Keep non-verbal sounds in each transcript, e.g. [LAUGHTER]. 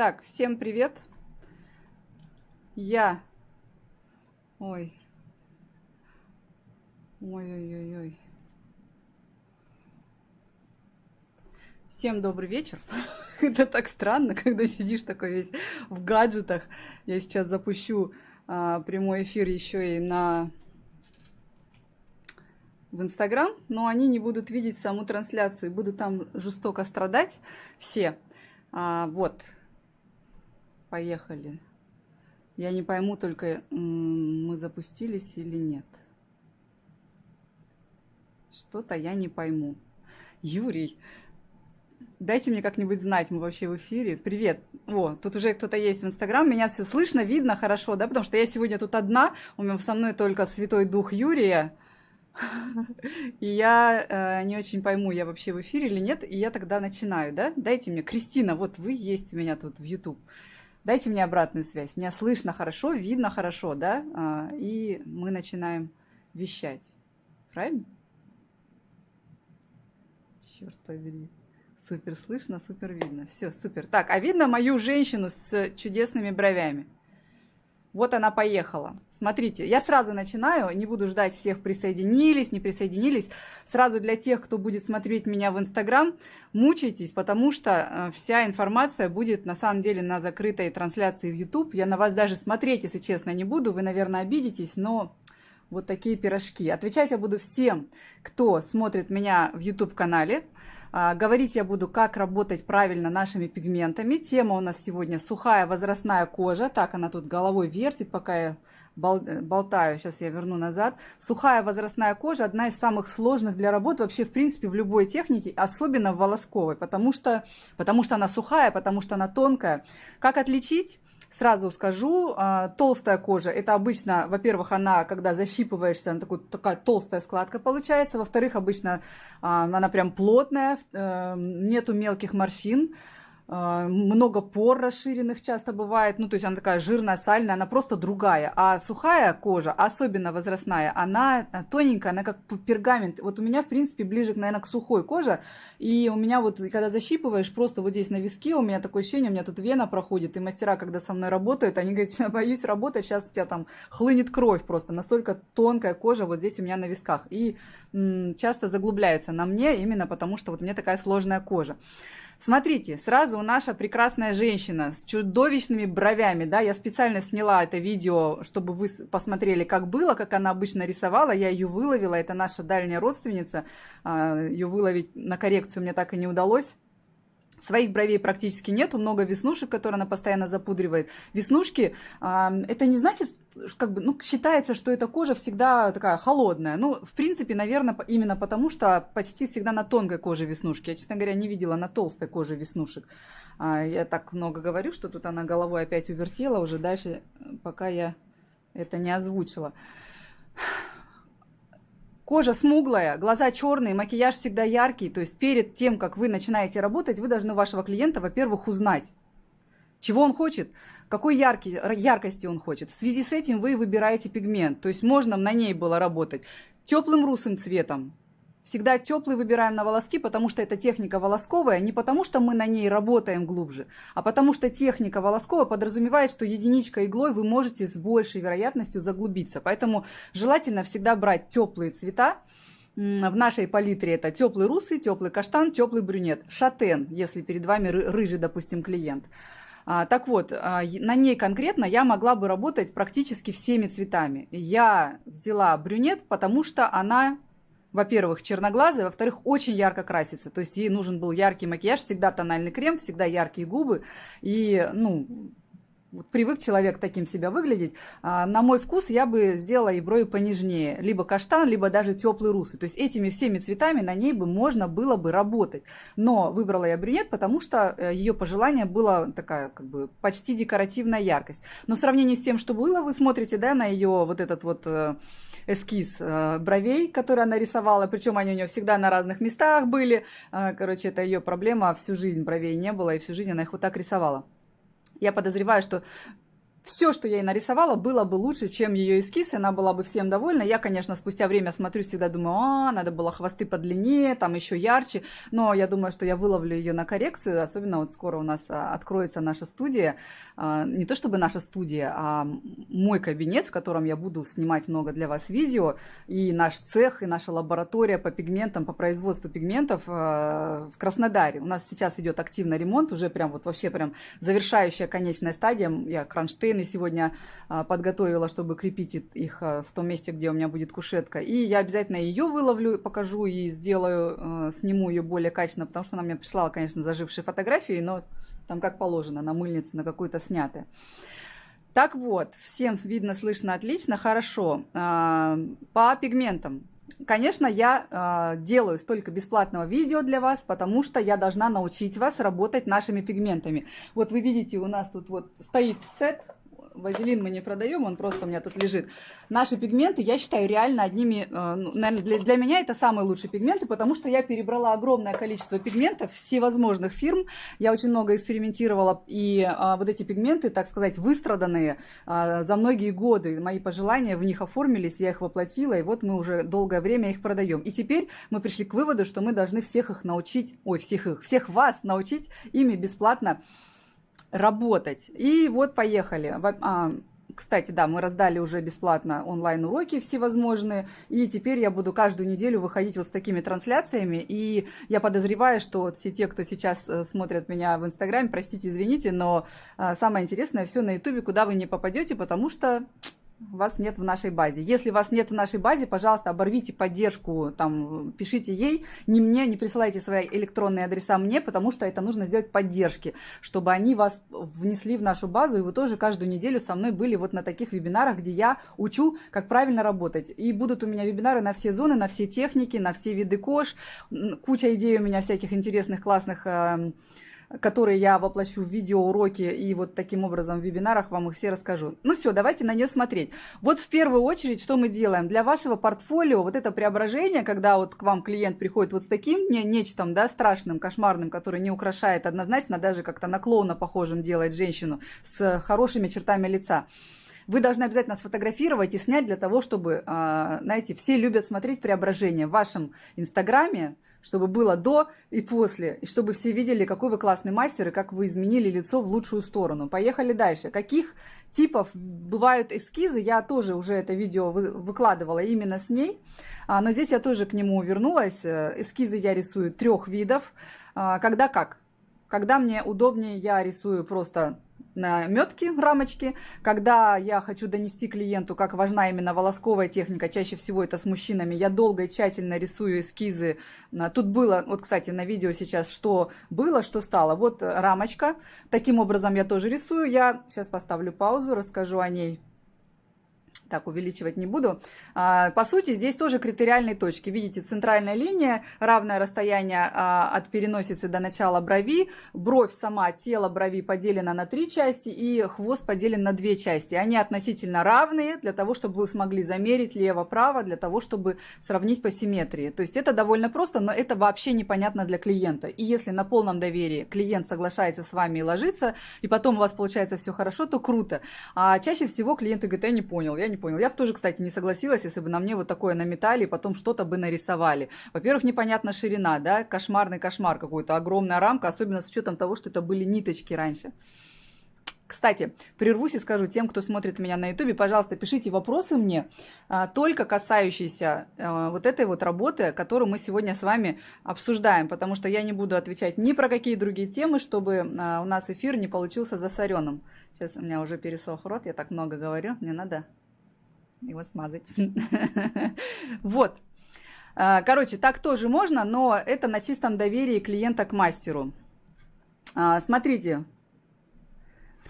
Так, всем привет. Я... Ой. Ой-ой-ой-ой. Всем добрый вечер. [LAUGHS] Это так странно, когда сидишь такой весь в гаджетах. Я сейчас запущу а, прямой эфир еще и на в Инстаграм, но они не будут видеть саму трансляцию, будут там жестоко страдать все. А, вот, Поехали. Я не пойму только, мы запустились или нет. Что-то я не пойму. Юрий, дайте мне как-нибудь знать, мы вообще в эфире. Привет. О, тут уже кто-то есть в Инстаграм, меня все слышно, видно хорошо, да, потому что я сегодня тут одна, у меня со мной только Святой Дух Юрия, и я э, не очень пойму, я вообще в эфире или нет, и я тогда начинаю, да? Дайте мне, Кристина, вот вы есть у меня тут в YouTube. Дайте мне обратную связь. Меня слышно хорошо, видно хорошо, да? А, и мы начинаем вещать. Правильно? Черт побери. Супер слышно, супер видно. Все, супер. Так, а видно мою женщину с чудесными бровями? Вот она поехала. Смотрите, я сразу начинаю, не буду ждать всех присоединились, не присоединились. Сразу для тех, кто будет смотреть меня в Инстаграм, мучайтесь, потому что э, вся информация будет на самом деле на закрытой трансляции в YouTube. Я на вас даже смотреть, если честно, не буду. Вы, наверное, обидитесь, но вот такие пирожки. Отвечать я буду всем, кто смотрит меня в YouTube-канале. А, говорить я буду, как работать правильно нашими пигментами. Тема у нас сегодня сухая возрастная кожа. Так, она тут головой вертит, пока я болтаю. Сейчас я верну назад. Сухая возрастная кожа одна из самых сложных для работы вообще, в принципе, в любой технике, особенно в волосковой, потому что, потому что она сухая, потому что она тонкая. Как отличить? Сразу скажу, а, толстая кожа, это обычно, во-первых, она, когда защипываешься, она такой, такая толстая складка получается, во-вторых, обычно а, она прям плотная, э, нету мелких морщин, много пор расширенных часто бывает, ну, то есть она такая жирная, сальная, она просто другая. А сухая кожа, особенно возрастная, она тоненькая, она как пергамент. Вот у меня, в принципе, ближе, наверное, к сухой коже, и у меня вот, когда защипываешь, просто вот здесь на виске, у меня такое ощущение, у меня тут вена проходит, и мастера, когда со мной работают, они говорят, я боюсь работать, сейчас у тебя там хлынет кровь просто, настолько тонкая кожа вот здесь у меня на висках. И часто заглубляется на мне именно потому, что вот у меня такая сложная кожа. Смотрите, сразу наша прекрасная женщина с чудовищными бровями, да, я специально сняла это видео, чтобы вы посмотрели, как было, как она обычно рисовала, я ее выловила, это наша дальняя родственница, а, ее выловить на коррекцию мне так и не удалось. Своих бровей практически нету, много веснушек, которые она постоянно запудривает. Веснушки, это не значит, как бы, ну, считается, что эта кожа всегда такая холодная. Ну, в принципе, наверное, именно потому, что почти всегда на тонкой коже веснушки. Я, честно говоря, не видела на толстой коже веснушек. А, я так много говорю, что тут она головой опять увертела уже дальше, пока я это не озвучила. Кожа смуглая, глаза черные, макияж всегда яркий. То есть перед тем, как вы начинаете работать, вы должны вашего клиента, во-первых, узнать, чего он хочет, какой яркий, яркости он хочет. В связи с этим вы выбираете пигмент. То есть можно на ней было работать теплым русым цветом, Всегда теплый выбираем на волоски, потому что это техника волосковая, не потому что мы на ней работаем глубже, а потому что техника волосковая подразумевает, что единичка иглой вы можете с большей вероятностью заглубиться. Поэтому желательно всегда брать теплые цвета, в нашей палитре это теплый русый, теплый каштан, теплый брюнет. Шатен, если перед вами рыжий, допустим, клиент. А, так вот, а, на ней конкретно я могла бы работать практически всеми цветами. Я взяла брюнет, потому что она во-первых, черноглазая, во-вторых, очень ярко красится. То есть ей нужен был яркий макияж, всегда тональный крем, всегда яркие губы. И, ну, вот привык человек таким себя выглядеть. А, на мой вкус я бы сделала и брови понежнее. Либо каштан, либо даже теплый русый. То есть этими всеми цветами на ней бы можно было бы работать. Но выбрала я брюнет, потому что э, ее пожелание было такая как бы почти декоративная яркость. Но в сравнении с тем, что было, вы смотрите да, на ее вот этот вот э, эскиз э, бровей, который она рисовала. Причем они у нее всегда на разных местах были. Короче, это ее проблема. Всю жизнь бровей не было, и всю жизнь она их вот так рисовала. Я подозреваю, что все, что я ей нарисовала, было бы лучше, чем ее эскиз, и она была бы всем довольна. Я, конечно, спустя время смотрю, всегда думаю, а, надо было хвосты подлиннее, там еще ярче, но я думаю, что я выловлю ее на коррекцию, особенно вот скоро у нас а, откроется наша студия, а, не то чтобы наша студия, а мой кабинет, в котором я буду снимать много для вас видео, и наш цех, и наша лаборатория по пигментам, по производству пигментов а, в Краснодаре. У нас сейчас идет активный ремонт, уже прям вот вообще прям завершающая конечная стадия, я кронштейн стены сегодня а, подготовила, чтобы крепить их а, в том месте, где у меня будет кушетка. И я обязательно ее выловлю, покажу и сделаю, а, сниму ее более качественно, потому что она мне прислала, конечно, зажившие фотографии, но там как положено, на мыльницу, на какую-то снятое. Так вот, всем видно, слышно отлично, хорошо. По пигментам. Конечно, я э, делаю столько бесплатного видео для вас, потому что я должна научить вас работать нашими пигментами. Вот вы видите, у нас тут вот стоит сет вазелин мы не продаем, он просто у меня тут лежит. Наши пигменты, я считаю, реально одними, э, ну, наверное, для, для меня это самые лучшие пигменты, потому что я перебрала огромное количество пигментов всевозможных фирм. Я очень много экспериментировала, и а, вот эти пигменты, так сказать, выстраданные а, за многие годы, мои пожелания в них оформились, я их воплотила, и вот мы уже долгое время их продаем. И теперь мы пришли к выводу, что мы должны всех их научить, ой, всех их, всех вас научить ими бесплатно работать. И вот поехали. А, кстати, да, мы раздали уже бесплатно онлайн-уроки всевозможные, и теперь я буду каждую неделю выходить вот с такими трансляциями, и я подозреваю, что вот все те, кто сейчас э, смотрят меня в Инстаграме, простите, извините, но а, самое интересное все на Ютубе, куда вы не попадете, потому что вас нет в нашей базе. Если вас нет в нашей базе, пожалуйста, оборвите поддержку, там, пишите ей, не мне, не присылайте свои электронные адреса мне, потому что это нужно сделать поддержки, чтобы они вас внесли в нашу базу, и вы тоже каждую неделю со мной были вот на таких вебинарах, где я учу, как правильно работать. И будут у меня вебинары на все зоны, на все техники, на все виды кож, куча идей у меня всяких интересных, классных эм, которые я воплощу в видеоуроки и вот таким образом в вебинарах вам их все расскажу. Ну все, давайте на нее смотреть. Вот в первую очередь, что мы делаем? Для вашего портфолио вот это преображение, когда вот к вам клиент приходит вот с таким не, нечтом, да, страшным, кошмарным, который не украшает однозначно, даже как-то на клоуна похожим делает женщину с хорошими чертами лица вы должны обязательно сфотографировать и снять для того, чтобы, а, знаете, все любят смотреть преображение в вашем инстаграме, чтобы было до и после, и чтобы все видели, какой вы классный мастер и как вы изменили лицо в лучшую сторону. Поехали дальше. Каких типов бывают эскизы, я тоже уже это видео выкладывала именно с ней, а, но здесь я тоже к нему вернулась. Э, эскизы я рисую трех видов. А, когда как? Когда мне удобнее, я рисую просто метки, рамочки. Когда я хочу донести клиенту, как важна именно волосковая техника, чаще всего это с мужчинами, я долго и тщательно рисую эскизы. Тут было, вот, кстати, на видео сейчас, что было, что стало. Вот рамочка. Таким образом я тоже рисую. Я сейчас поставлю паузу, расскажу о ней так увеличивать не буду. А, по сути, здесь тоже критериальные точки. Видите, центральная линия, равное расстояние а, от переносицы до начала брови, бровь сама, тело брови поделено на три части и хвост поделен на две части. Они относительно равные для того, чтобы вы смогли замерить лево-право, для того, чтобы сравнить по симметрии. То есть это довольно просто, но это вообще непонятно для клиента. И если на полном доверии клиент соглашается с вами и ложится, и потом у вас получается все хорошо, то круто. А чаще всего клиенты говорят, я не понял, я не понял. Я бы тоже, кстати, не согласилась, если бы на мне вот такое наметали и потом что-то бы нарисовали. Во-первых, непонятна ширина, да, кошмарный кошмар какой-то, огромная рамка, особенно с учетом того, что это были ниточки раньше. Кстати, прервусь и скажу тем, кто смотрит меня на ютубе, пожалуйста, пишите вопросы мне, а, только касающиеся а, вот этой вот работы, которую мы сегодня с вами обсуждаем, потому что я не буду отвечать ни про какие другие темы, чтобы а, у нас эфир не получился засоренным. Сейчас у меня уже пересох рот, я так много говорю, мне надо его смазать. [LAUGHS] Вот. А, короче, так тоже можно, но это на чистом доверии клиента к мастеру. А, смотрите,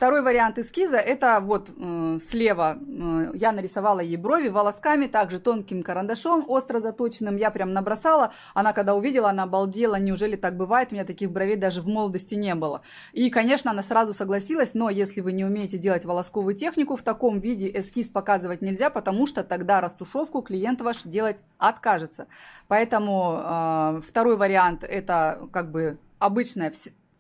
Второй вариант эскиза, это вот э, слева э, я нарисовала ей брови волосками, также тонким карандашом, остро заточенным, я прям набросала. Она когда увидела, она обалдела, неужели так бывает, у меня таких бровей даже в молодости не было. И, конечно, она сразу согласилась, но если вы не умеете делать волосковую технику, в таком виде эскиз показывать нельзя, потому что тогда растушевку клиент ваш делать откажется. Поэтому э, второй вариант, это как бы обычная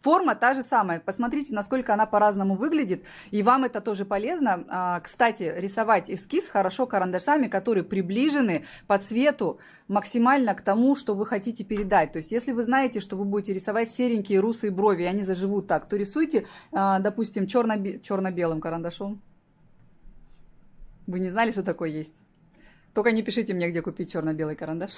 Форма та же самая. Посмотрите, насколько она по-разному выглядит. И вам это тоже полезно. А, кстати, рисовать эскиз хорошо карандашами, которые приближены по цвету максимально к тому, что вы хотите передать. То есть, если вы знаете, что вы будете рисовать серенькие русые брови, и они заживут так, то рисуйте, а, допустим, черно-белым карандашом. Вы не знали, что такое есть? Только не пишите мне, где купить черно-белый карандаш.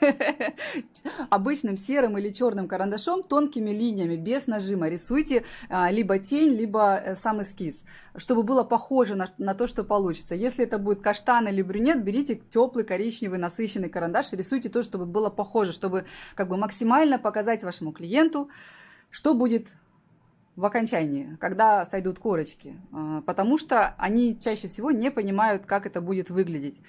[LAUGHS] Обычным серым или черным карандашом тонкими линиями, без нажима рисуйте а, либо тень, либо э, сам эскиз, чтобы было похоже на, на то, что получится. Если это будет каштан или брюнет, берите теплый коричневый насыщенный карандаш и рисуйте то, чтобы было похоже, чтобы как бы максимально показать вашему клиенту, что будет в окончании, когда сойдут корочки, а, потому что они чаще всего не понимают, как это будет выглядеть.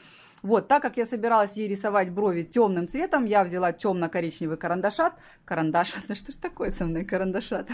Вот, так как я собиралась ей рисовать брови темным цветом, я взяла темно-коричневый карандашат. Карандаш, [LAUGHS] да что ж такое со мной карандашат?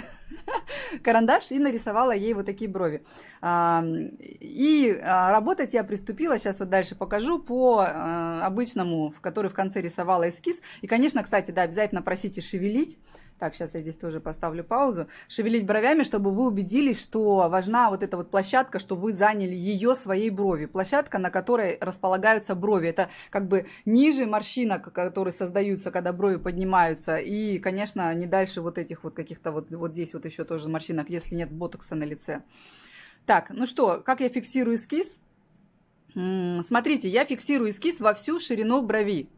[LAUGHS] Карандаш и нарисовала ей вот такие брови. И а, работать я приступила, сейчас вот дальше покажу, по а, обычному, в который в конце рисовала эскиз. И, конечно, кстати, да, обязательно просите шевелить. Так, сейчас я здесь тоже поставлю паузу. Шевелить бровями, чтобы вы убедились, что важна вот эта вот площадка, что вы заняли ее своей брови. Площадка, на которой располагаются брови. Это как бы ниже морщинок, которые создаются, когда брови поднимаются. И, конечно, не дальше вот этих вот каких-то вот, вот здесь вот еще тоже морщинок, если нет ботокса на лице. Так, ну что, как я фиксирую эскиз? Смотрите, я фиксирую эскиз во всю ширину брови.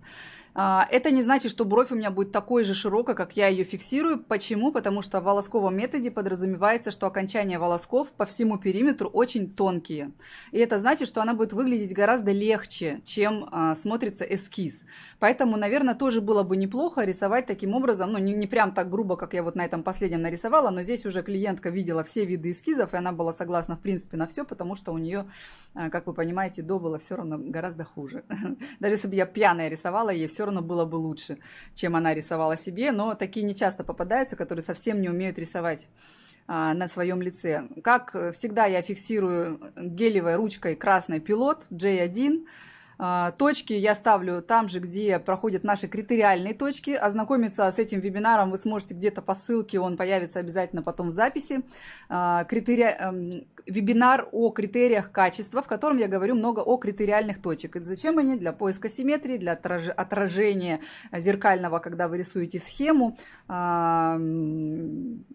А, это не значит, что бровь у меня будет такой же широкой, как я ее фиксирую. Почему? Потому что в волосковом методе подразумевается, что окончания волосков по всему периметру очень тонкие. И это значит, что она будет выглядеть гораздо легче, чем а, смотрится эскиз. Поэтому, наверное, тоже было бы неплохо рисовать таким образом, ну, не, не прям так грубо, как я вот на этом последнем нарисовала, но здесь уже клиентка видела все виды эскизов, и она была согласна, в принципе, на все, потому что у нее, а, как вы понимаете, до было все равно гораздо хуже. [LAUGHS] Даже если бы я пьяная рисовала, ей все равно было бы лучше, чем она рисовала себе, но такие не часто попадаются, которые совсем не умеют рисовать а, на своем лице. Как всегда, я фиксирую гелевой ручкой красный пилот J1, а, точки я ставлю там же, где проходят наши критериальные точки. Ознакомиться с этим вебинаром вы сможете где-то по ссылке, он появится обязательно потом в записи. А, Критери... Эм, вебинар о критериях качества, в котором я говорю много о критериальных точек. И зачем они? Для поиска симметрии, для отражения зеркального, когда вы рисуете схему, а,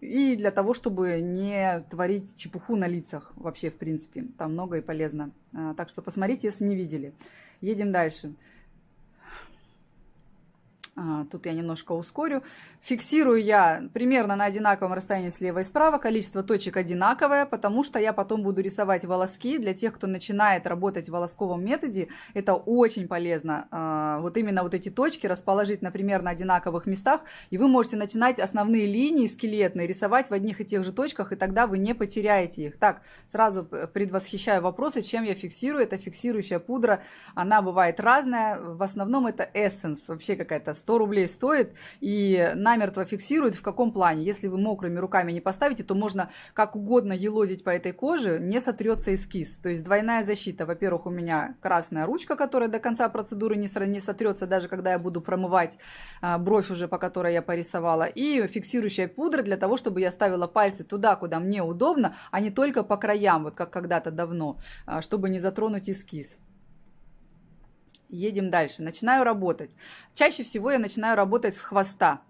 и для того, чтобы не творить чепуху на лицах вообще, в принципе. Там много и полезно. Так что посмотрите, если не видели. Едем дальше. А, тут я немножко ускорю. Фиксирую я примерно на одинаковом расстоянии слева и справа. Количество точек одинаковое, потому что я потом буду рисовать волоски. Для тех, кто начинает работать в волосковом методе, это очень полезно. А, вот именно вот эти точки расположить, например, на одинаковых местах. И вы можете начинать основные линии скелетные рисовать в одних и тех же точках, и тогда вы не потеряете их. Так, сразу предвосхищаю вопросы, чем я фиксирую. Это фиксирующая пудра. Она бывает разная. В основном это Essence, вообще какая-то 100 рублей стоит и намертво фиксирует в каком плане. Если вы мокрыми руками не поставите, то можно как угодно елозить по этой коже, не сотрется эскиз. То есть двойная защита. Во-первых, у меня красная ручка, которая до конца процедуры не, сотрется, даже когда я буду промывать а, бровь уже, по которой я порисовала. И фиксирующая пудра для того, чтобы я ставила пальцы туда, куда мне удобно, а не только по краям, вот как когда-то давно, а, чтобы не затронуть эскиз. Едем дальше. Начинаю работать. Чаще всего я начинаю работать с хвоста.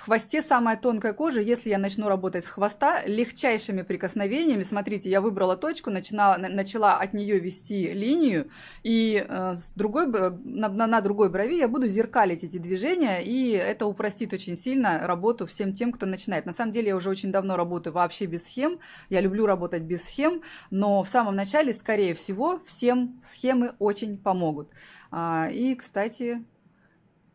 В хвосте самая тонкая кожа, если я начну работать с хвоста, легчайшими прикосновениями, смотрите, я выбрала точку, начинала, начала от нее вести линию, и э, с другой, на, на другой брови я буду зеркалить эти движения, и это упростит очень сильно работу всем тем, кто начинает. На самом деле я уже очень давно работаю вообще без схем, я люблю работать без схем, но в самом начале, скорее всего, всем схемы очень помогут. А, и, кстати,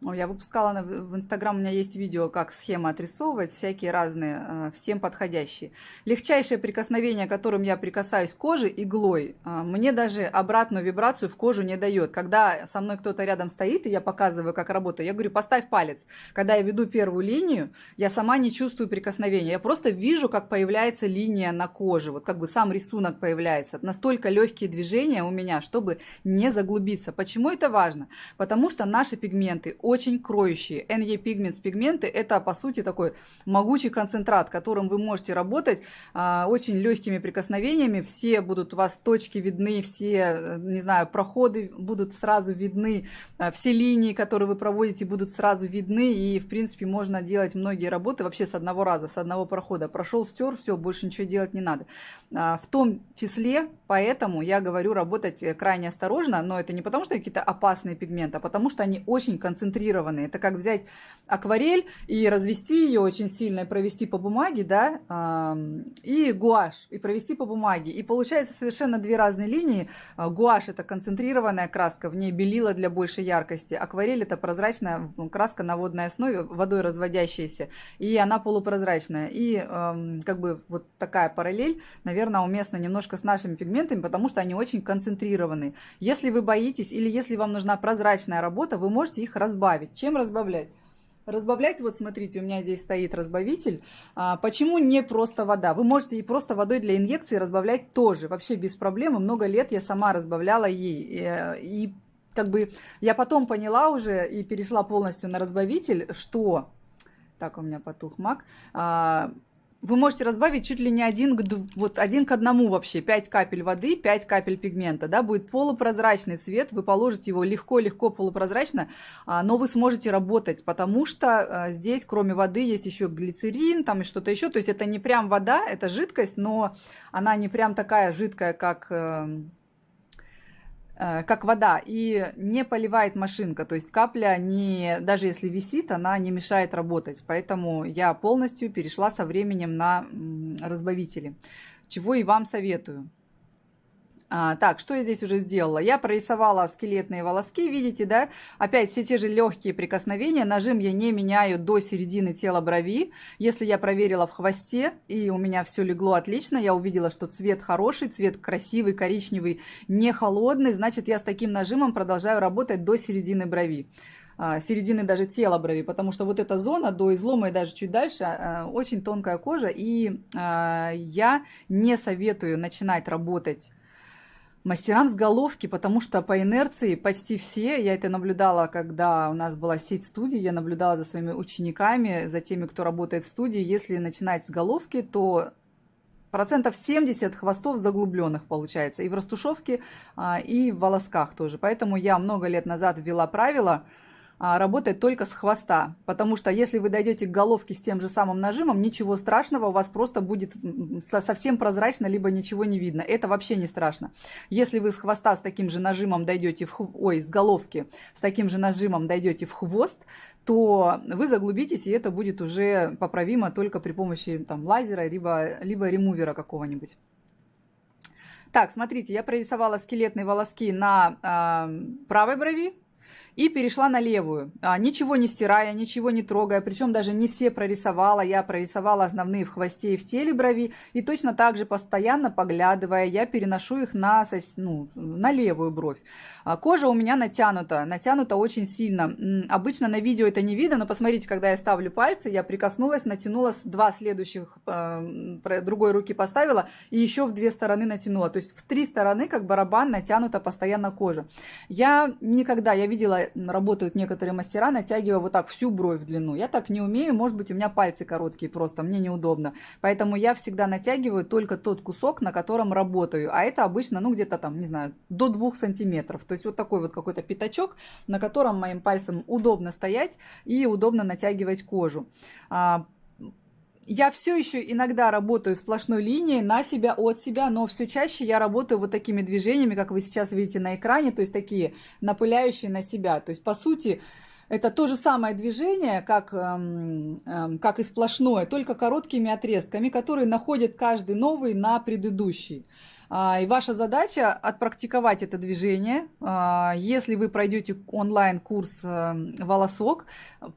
я выпускала в Инстаграм, у меня есть видео, как схемы отрисовывать, всякие разные, э, всем подходящие. Легчайшее прикосновение, которым я прикасаюсь к коже иглой, э, мне даже обратную вибрацию в кожу не дает. Когда со мной кто-то рядом стоит, и я показываю, как работаю, я говорю, поставь палец. Когда я веду первую линию, я сама не чувствую прикосновения. Я просто вижу, как появляется линия на коже, вот как бы сам рисунок появляется. Настолько легкие движения у меня, чтобы не заглубиться. Почему это важно? Потому что наши пигменты очень кроющие. NE Pigments пигменты это по сути такой могучий концентрат, которым вы можете работать а, очень легкими прикосновениями. Все будут у вас точки видны, все, не знаю, проходы будут сразу видны, а, все линии, которые вы проводите, будут сразу видны. И, в принципе, можно делать многие работы вообще с одного раза, с одного прохода. Прошел, стер, все, больше ничего делать не надо. А, в том числе, поэтому я говорю работать крайне осторожно, но это не потому, что какие-то опасные пигменты, а потому что они очень концентрированные. Это как взять акварель и развести ее очень сильно и провести по бумаге, да, и гуашь, и провести по бумаге. И получается совершенно две разные линии. А, гуашь – это концентрированная краска, в ней белила для большей яркости. Акварель – это прозрачная краска на водной основе, водой разводящаяся, и она полупрозрачная. И как бы вот такая параллель, наверное, уместна немножко с нашими пигментами, потому что они очень концентрированы. Если вы боитесь или если вам нужна прозрачная работа, вы можете их разбавить. Чем разбавлять? Разбавлять, вот смотрите, у меня здесь стоит разбавитель. А, почему не просто вода? Вы можете и просто водой для инъекции разбавлять тоже, вообще без проблем. Много лет я сама разбавляла ей. И, э, и как бы я потом поняла уже и перешла полностью на разбавитель, что... Так, у меня потух мак. А, вы можете разбавить чуть ли не один к, вот один к одному вообще. 5 капель воды, 5 капель пигмента. Да, будет полупрозрачный цвет. Вы положите его легко-легко полупрозрачно, а, но вы сможете работать, потому что а, здесь кроме воды есть еще глицерин там и что-то еще. То есть это не прям вода, это жидкость, но она не прям такая жидкая, как эм, как вода, и не поливает машинка, то есть капля, не, даже если висит, она не мешает работать, поэтому я полностью перешла со временем на разбавители, чего и вам советую. А, так, что я здесь уже сделала? Я прорисовала скелетные волоски, видите, да? Опять все те же легкие прикосновения. Нажим я не меняю до середины тела брови. Если я проверила в хвосте, и у меня все легло отлично, я увидела, что цвет хороший, цвет красивый, коричневый, не холодный, значит, я с таким нажимом продолжаю работать до середины брови а, середины даже тела брови, потому что вот эта зона до излома и даже чуть дальше а, очень тонкая кожа, и я не советую начинать работать мастерам с головки, потому что по инерции почти все, я это наблюдала, когда у нас была сеть студий, я наблюдала за своими учениками, за теми, кто работает в студии, если начинать с головки, то процентов 70 хвостов заглубленных получается и в растушевке, а, и в волосках тоже. Поэтому я много лет назад ввела правило – работает только с хвоста. Потому что если вы дойдете к головке с тем же самым нажимом, ничего страшного, у вас просто будет совсем прозрачно, либо ничего не видно. Это вообще не страшно. Если вы с хвоста с таким же нажимом дойдете в ой, с головки с таким же нажимом дойдете в хвост, то вы заглубитесь, и это будет уже поправимо только при помощи там, лазера, либо, либо ремувера какого-нибудь. Так, смотрите, я прорисовала скелетные волоски на э, правой брови, и перешла на левую, а, ничего не стирая, ничего не трогая, причем даже не все прорисовала, я прорисовала основные в хвосте и в теле брови, и точно так же постоянно поглядывая, я переношу их на, ну, на левую бровь. А, кожа у меня натянута, натянута очень сильно. Обычно на видео это не видно, но посмотрите, когда я ставлю пальцы, я прикоснулась, натянула два следующих, э, другой руки поставила, и еще в две стороны натянула. То есть в три стороны, как барабан, натянута постоянно кожа. Я никогда, я видела работают некоторые мастера, натягивая вот так всю бровь в длину. Я так не умею, может быть, у меня пальцы короткие просто, мне неудобно. Поэтому я всегда натягиваю только тот кусок, на котором работаю. А это обычно, ну, где-то там, не знаю, до двух сантиметров. То есть вот такой вот какой-то пятачок, на котором моим пальцем удобно стоять и удобно натягивать кожу. Я все еще иногда работаю сплошной линией на себя, от себя, но все чаще я работаю вот такими движениями, как вы сейчас видите на экране, то есть такие напыляющие на себя. То есть, по сути, это то же самое движение, как, эм, эм, как и сплошное, только короткими отрезками, которые находят каждый новый на предыдущий. А, и ваша задача отпрактиковать это движение. А, если вы пройдете онлайн-курс э, «Волосок»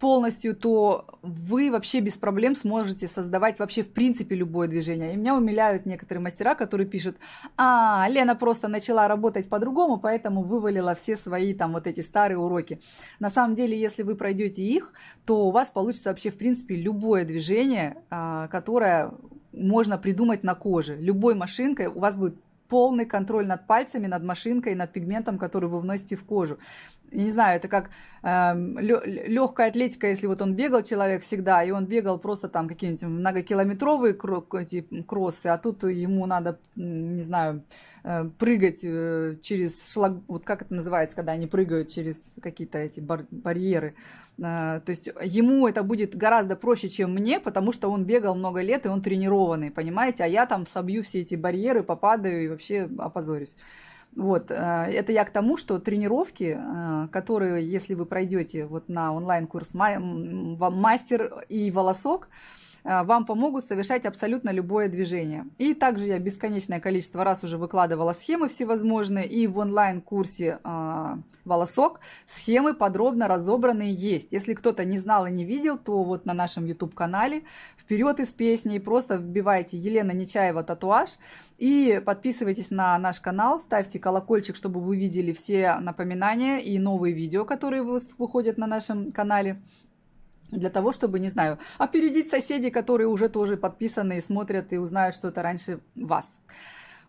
полностью, то вы вообще без проблем сможете создавать вообще в принципе любое движение. И меня умиляют некоторые мастера, которые пишут, а, Лена просто начала работать по-другому, поэтому вывалила все свои там вот эти старые уроки. На самом деле, если вы пройдете их, то у вас получится вообще в принципе любое движение, а, которое можно придумать на коже. Любой машинкой у вас будет полный контроль над пальцами, над машинкой, над пигментом, который вы вносите в кожу. Я не знаю, это как э, эм, легкая атлетика, если вот он бегал человек всегда, и он бегал просто там какие-нибудь многокилометровые эти кроссы, а тут ему надо, не знаю, э, прыгать э, через шлаг, вот как это называется, когда они прыгают через какие-то эти бар барьеры. Э, то есть ему это будет гораздо проще, чем мне, потому что он бегал много лет, и он тренированный, понимаете? А я там собью все эти барьеры, попадаю и вообще опозорюсь. Вот, э, это я к тому, что тренировки, э, которые, если вы пройдете вот на онлайн-курс «Мастер и волосок», вам помогут совершать абсолютно любое движение. И также я бесконечное количество раз уже выкладывала схемы всевозможные, и в онлайн-курсе э, «Волосок» схемы подробно разобранные есть. Если кто-то не знал и не видел, то вот на нашем YouTube-канале вперед из песни, просто вбивайте Елена Нечаева татуаж и подписывайтесь на наш канал, ставьте колокольчик, чтобы вы видели все напоминания и новые видео, которые выходят на нашем канале для того, чтобы, не знаю, опередить соседей, которые уже тоже подписаны и смотрят и узнают что-то раньше вас.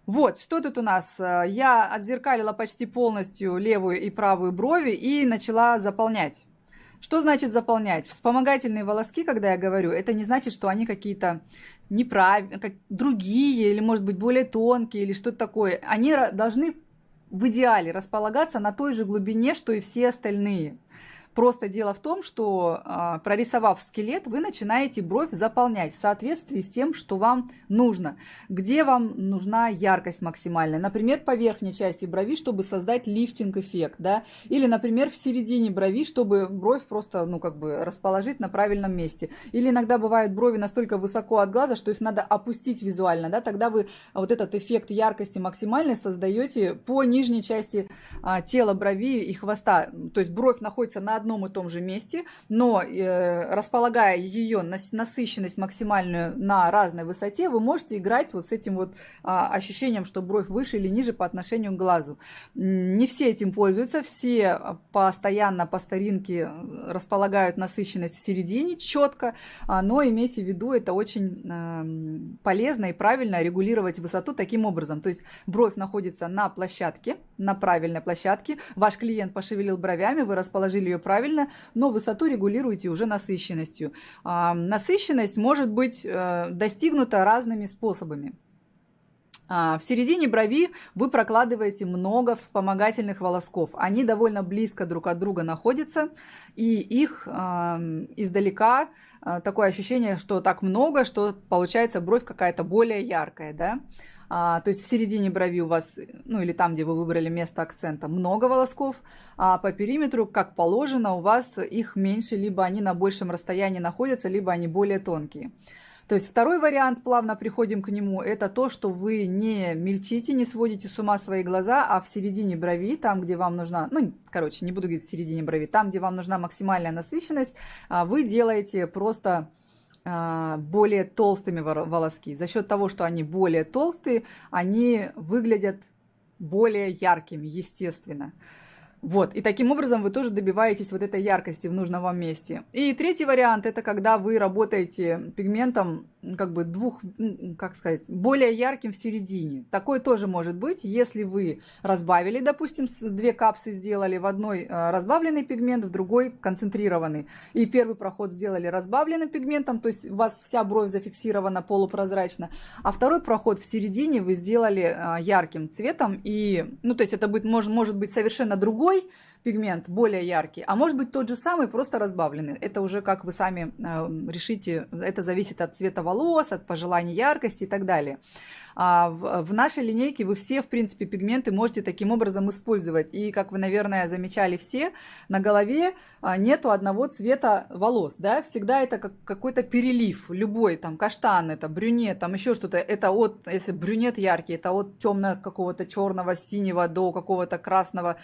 Вот, что тут у нас? Я отзеркалила почти полностью левую и правую брови и начала заполнять. Что значит заполнять? Вспомогательные волоски, когда я говорю, это не значит, что они какие-то неправильные, как другие, или, может быть, более тонкие, или что-то такое. Они должны в идеале располагаться на той же глубине, что и все остальные. Просто дело в том, что а, прорисовав скелет, вы начинаете бровь заполнять в соответствии с тем, что вам нужно. Где вам нужна яркость максимальная. Например, по верхней части брови, чтобы создать лифтинг-эффект. Да? Или, например, в середине брови, чтобы бровь просто ну, как бы расположить на правильном месте. Или иногда бывают брови настолько высоко от глаза, что их надо опустить визуально. Да? Тогда вы вот этот эффект яркости максимальной создаете по нижней части а, тела брови и хвоста. То есть бровь находится на одном и том же месте, но э, располагая ее насыщенность максимальную на разной высоте, вы можете играть вот с этим вот а, ощущением, что бровь выше или ниже по отношению к глазу. Не все этим пользуются, все постоянно по старинке э, располагают насыщенность в середине четко, а, но имейте в виду, это очень э, полезно и правильно регулировать высоту таким образом. То есть бровь находится на площадке, на правильной площадке, ваш клиент пошевелил бровями, вы расположили ее правильно, но высоту регулируете уже насыщенностью. А, насыщенность может быть э, достигнута разными способами. А, в середине брови вы прокладываете много вспомогательных волосков. Они довольно близко друг от друга находятся, и их э, издалека э, такое ощущение, что так много, что получается бровь какая-то более яркая. Да? А, то есть в середине брови у вас, ну или там, где вы выбрали место акцента, много волосков, а по периметру, как положено, у вас их меньше, либо они на большем расстоянии находятся, либо они более тонкие. То есть второй вариант, плавно приходим к нему, это то, что вы не мельчите, не сводите с ума свои глаза, а в середине брови, там, где вам нужна, ну, короче, не буду говорить в середине брови, там, где вам нужна максимальная насыщенность, а, вы делаете просто более толстыми волоски. За счет того, что они более толстые, они выглядят более яркими, естественно. Вот, и таким образом вы тоже добиваетесь вот этой яркости в нужном вам месте. И третий вариант, это когда вы работаете пигментом, как бы двух, как сказать, более ярким в середине. Такое тоже может быть, если вы разбавили, допустим, две капсы сделали, в одной э, разбавленный пигмент, в другой концентрированный. И первый проход сделали разбавленным пигментом, то есть у вас вся бровь зафиксирована полупрозрачно, а второй проход в середине вы сделали э, ярким цветом, и, ну, то есть это будет, может, может быть совершенно другой пигмент, более яркий, а может быть тот же самый, просто разбавленный. Это уже как вы сами э, решите, это зависит от цвета волос, от пожеланий яркости и так далее. А в нашей линейке вы все, в принципе, пигменты можете таким образом использовать. И, как вы, наверное, замечали все, на голове а, нету одного цвета волос, да, всегда это как какой-то перелив, любой, там, каштан, это брюнет, там еще что-то, это от, если брюнет яркий, это от темного какого-то черного, синего до какого-то красного,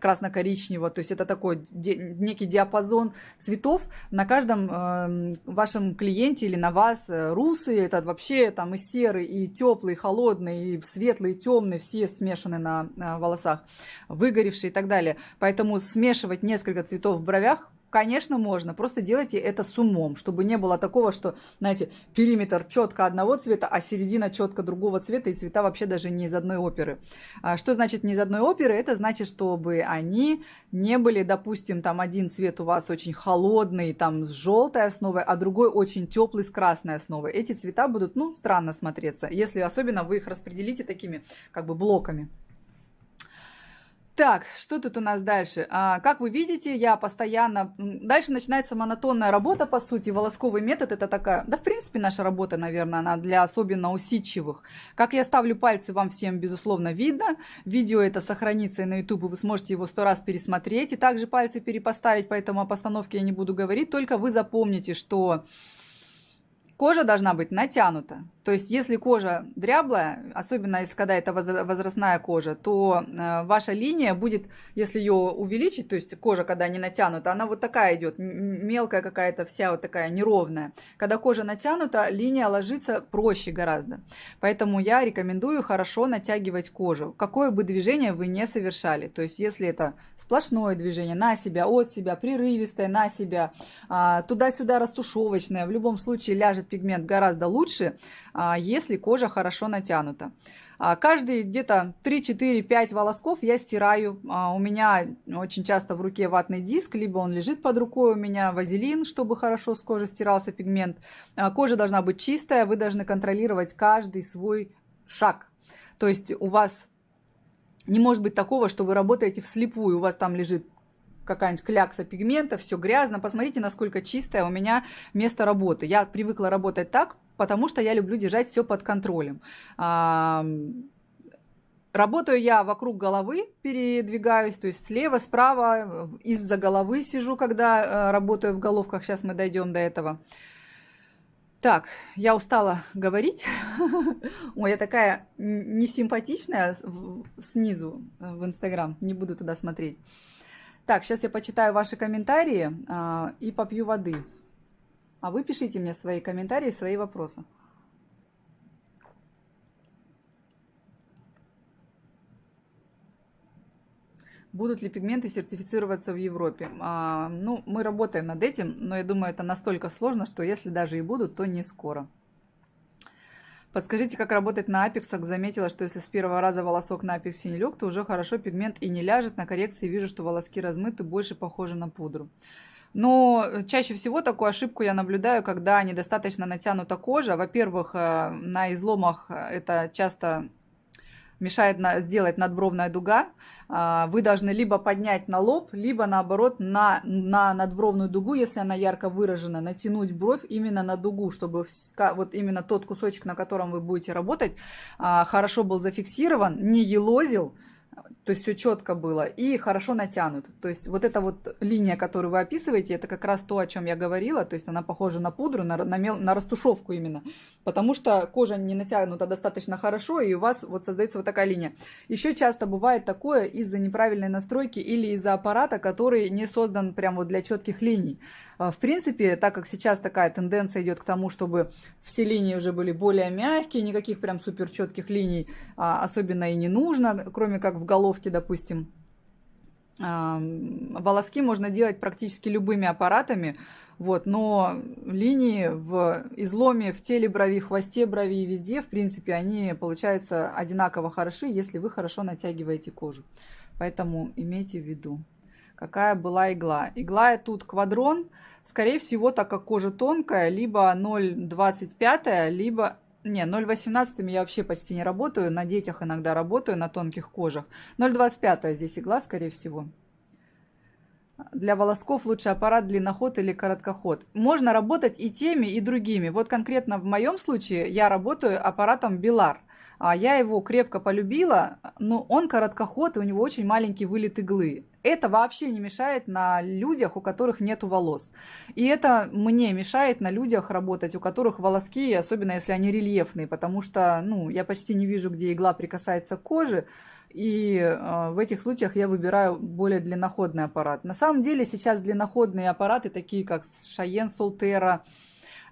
красно-коричневого, то есть это такой некий диапазон цветов. На каждом э, вашем клиенте или на вас, э, русы, это вообще там и серый, и теплый, холодный, и светлый, и темный, все смешаны на волосах, выгоревшие и так далее. Поэтому смешивать несколько цветов в бровях Конечно, можно. Просто делайте это с умом, чтобы не было такого, что, знаете, периметр четко одного цвета, а середина четко другого цвета, и цвета вообще даже не из одной оперы. А что значит не из одной оперы? Это значит, чтобы они не были, допустим, там один цвет у вас очень холодный, там с желтой основой, а другой очень теплый с красной основой. Эти цвета будут, ну, странно смотреться, если особенно вы их распределите такими, как бы, блоками. Так, что тут у нас дальше? А, как вы видите, я постоянно... Дальше начинается монотонная работа, по сути. Волосковый метод это такая... Да, в принципе, наша работа, наверное, она для особенно усидчивых. Как я ставлю пальцы, вам всем, безусловно, видно. Видео это сохранится и на YouTube, вы сможете его сто раз пересмотреть. И также пальцы перепоставить, поэтому о постановке я не буду говорить. Только вы запомните, что кожа должна быть натянута. То есть, если кожа дряблая, особенно если когда это возрастная кожа, то э, ваша линия будет, если ее увеличить, то есть кожа, когда не натянута, она вот такая идет, мелкая какая-то, вся вот такая неровная. Когда кожа натянута, линия ложится проще гораздо. Поэтому я рекомендую хорошо натягивать кожу, какое бы движение вы не совершали. То есть, если это сплошное движение на себя, от себя, прерывистое на себя, а, туда-сюда растушевочное, в любом случае ляжет пигмент гораздо лучше, а, если кожа хорошо натянута. А, каждые где-то 3-4-5 волосков я стираю. А, у меня очень часто в руке ватный диск, либо он лежит под рукой, у меня вазелин, чтобы хорошо с кожи стирался пигмент. Кожа должна быть чистая, вы должны контролировать каждый свой шаг. То есть у вас не может быть такого, что вы работаете вслепую, у вас там лежит какая-нибудь клякса пигмента, все грязно. Посмотрите, насколько чистое у меня место работы. Я привыкла работать так, потому что я люблю держать все под контролем. Работаю я вокруг головы, передвигаюсь, то есть слева, справа, из-за головы сижу, когда э, работаю в головках. Сейчас мы дойдем до этого. Так, я устала говорить. [LAUGHS] Ой, я такая несимпатичная снизу э, в Инстаграм. Не буду туда смотреть. Так, сейчас я почитаю ваши комментарии а, и попью воды. А вы пишите мне свои комментарии, свои вопросы. Будут ли пигменты сертифицироваться в Европе? А, ну, мы работаем над этим, но я думаю, это настолько сложно, что если даже и будут, то не скоро. Подскажите, как работать на апексах. Заметила, что если с первого раза волосок на апексе не лег, то уже хорошо пигмент и не ляжет. На коррекции вижу, что волоски размыты, больше похожи на пудру. Но чаще всего такую ошибку я наблюдаю, когда недостаточно натянута кожа. Во-первых, э, на изломах это часто мешает на, сделать надбровная дуга, а, вы должны либо поднять на лоб, либо наоборот на, на надбровную дугу, если она ярко выражена, натянуть бровь именно на дугу, чтобы вот именно тот кусочек, на котором вы будете работать, а, хорошо был зафиксирован, не елозил, то есть все четко было и хорошо натянут. То есть вот эта вот линия, которую вы описываете, это как раз то, о чем я говорила. То есть она похожа на пудру, на, на, мел, на растушевку именно. Потому что кожа не натянута достаточно хорошо, и у вас вот создается вот такая линия. Еще часто бывает такое из-за неправильной настройки или из-за аппарата, который не создан прямо вот для четких линий. А, в принципе, так как сейчас такая тенденция идет к тому, чтобы все линии уже были более мягкие, никаких прям супер четких линий а, особенно и не нужно, кроме как в головке, допустим. А, волоски можно делать практически любыми аппаратами, вот, но линии в изломе, в теле брови, в хвосте брови и везде, в принципе, они получаются одинаково хороши, если вы хорошо натягиваете кожу. Поэтому имейте в виду какая была игла. Игла тут квадрон, скорее всего, так как кожа тонкая, либо 0,25, либо... Не, 0,18 я вообще почти не работаю, на детях иногда работаю, на тонких кожах. 0,25 здесь игла, скорее всего. Для волосков лучше аппарат длинноход или короткоход. Можно работать и теми, и другими. Вот конкретно в моем случае я работаю аппаратом Белар. А я его крепко полюбила, но он короткоход, и у него очень маленький вылет иглы. Это вообще не мешает на людях, у которых нет волос. И это мне мешает на людях работать, у которых волоски, особенно если они рельефные, потому что ну, я почти не вижу, где игла прикасается к коже, и э, в этих случаях я выбираю более длинноходный аппарат. На самом деле сейчас длинноходные аппараты, такие как Шаен Солтера,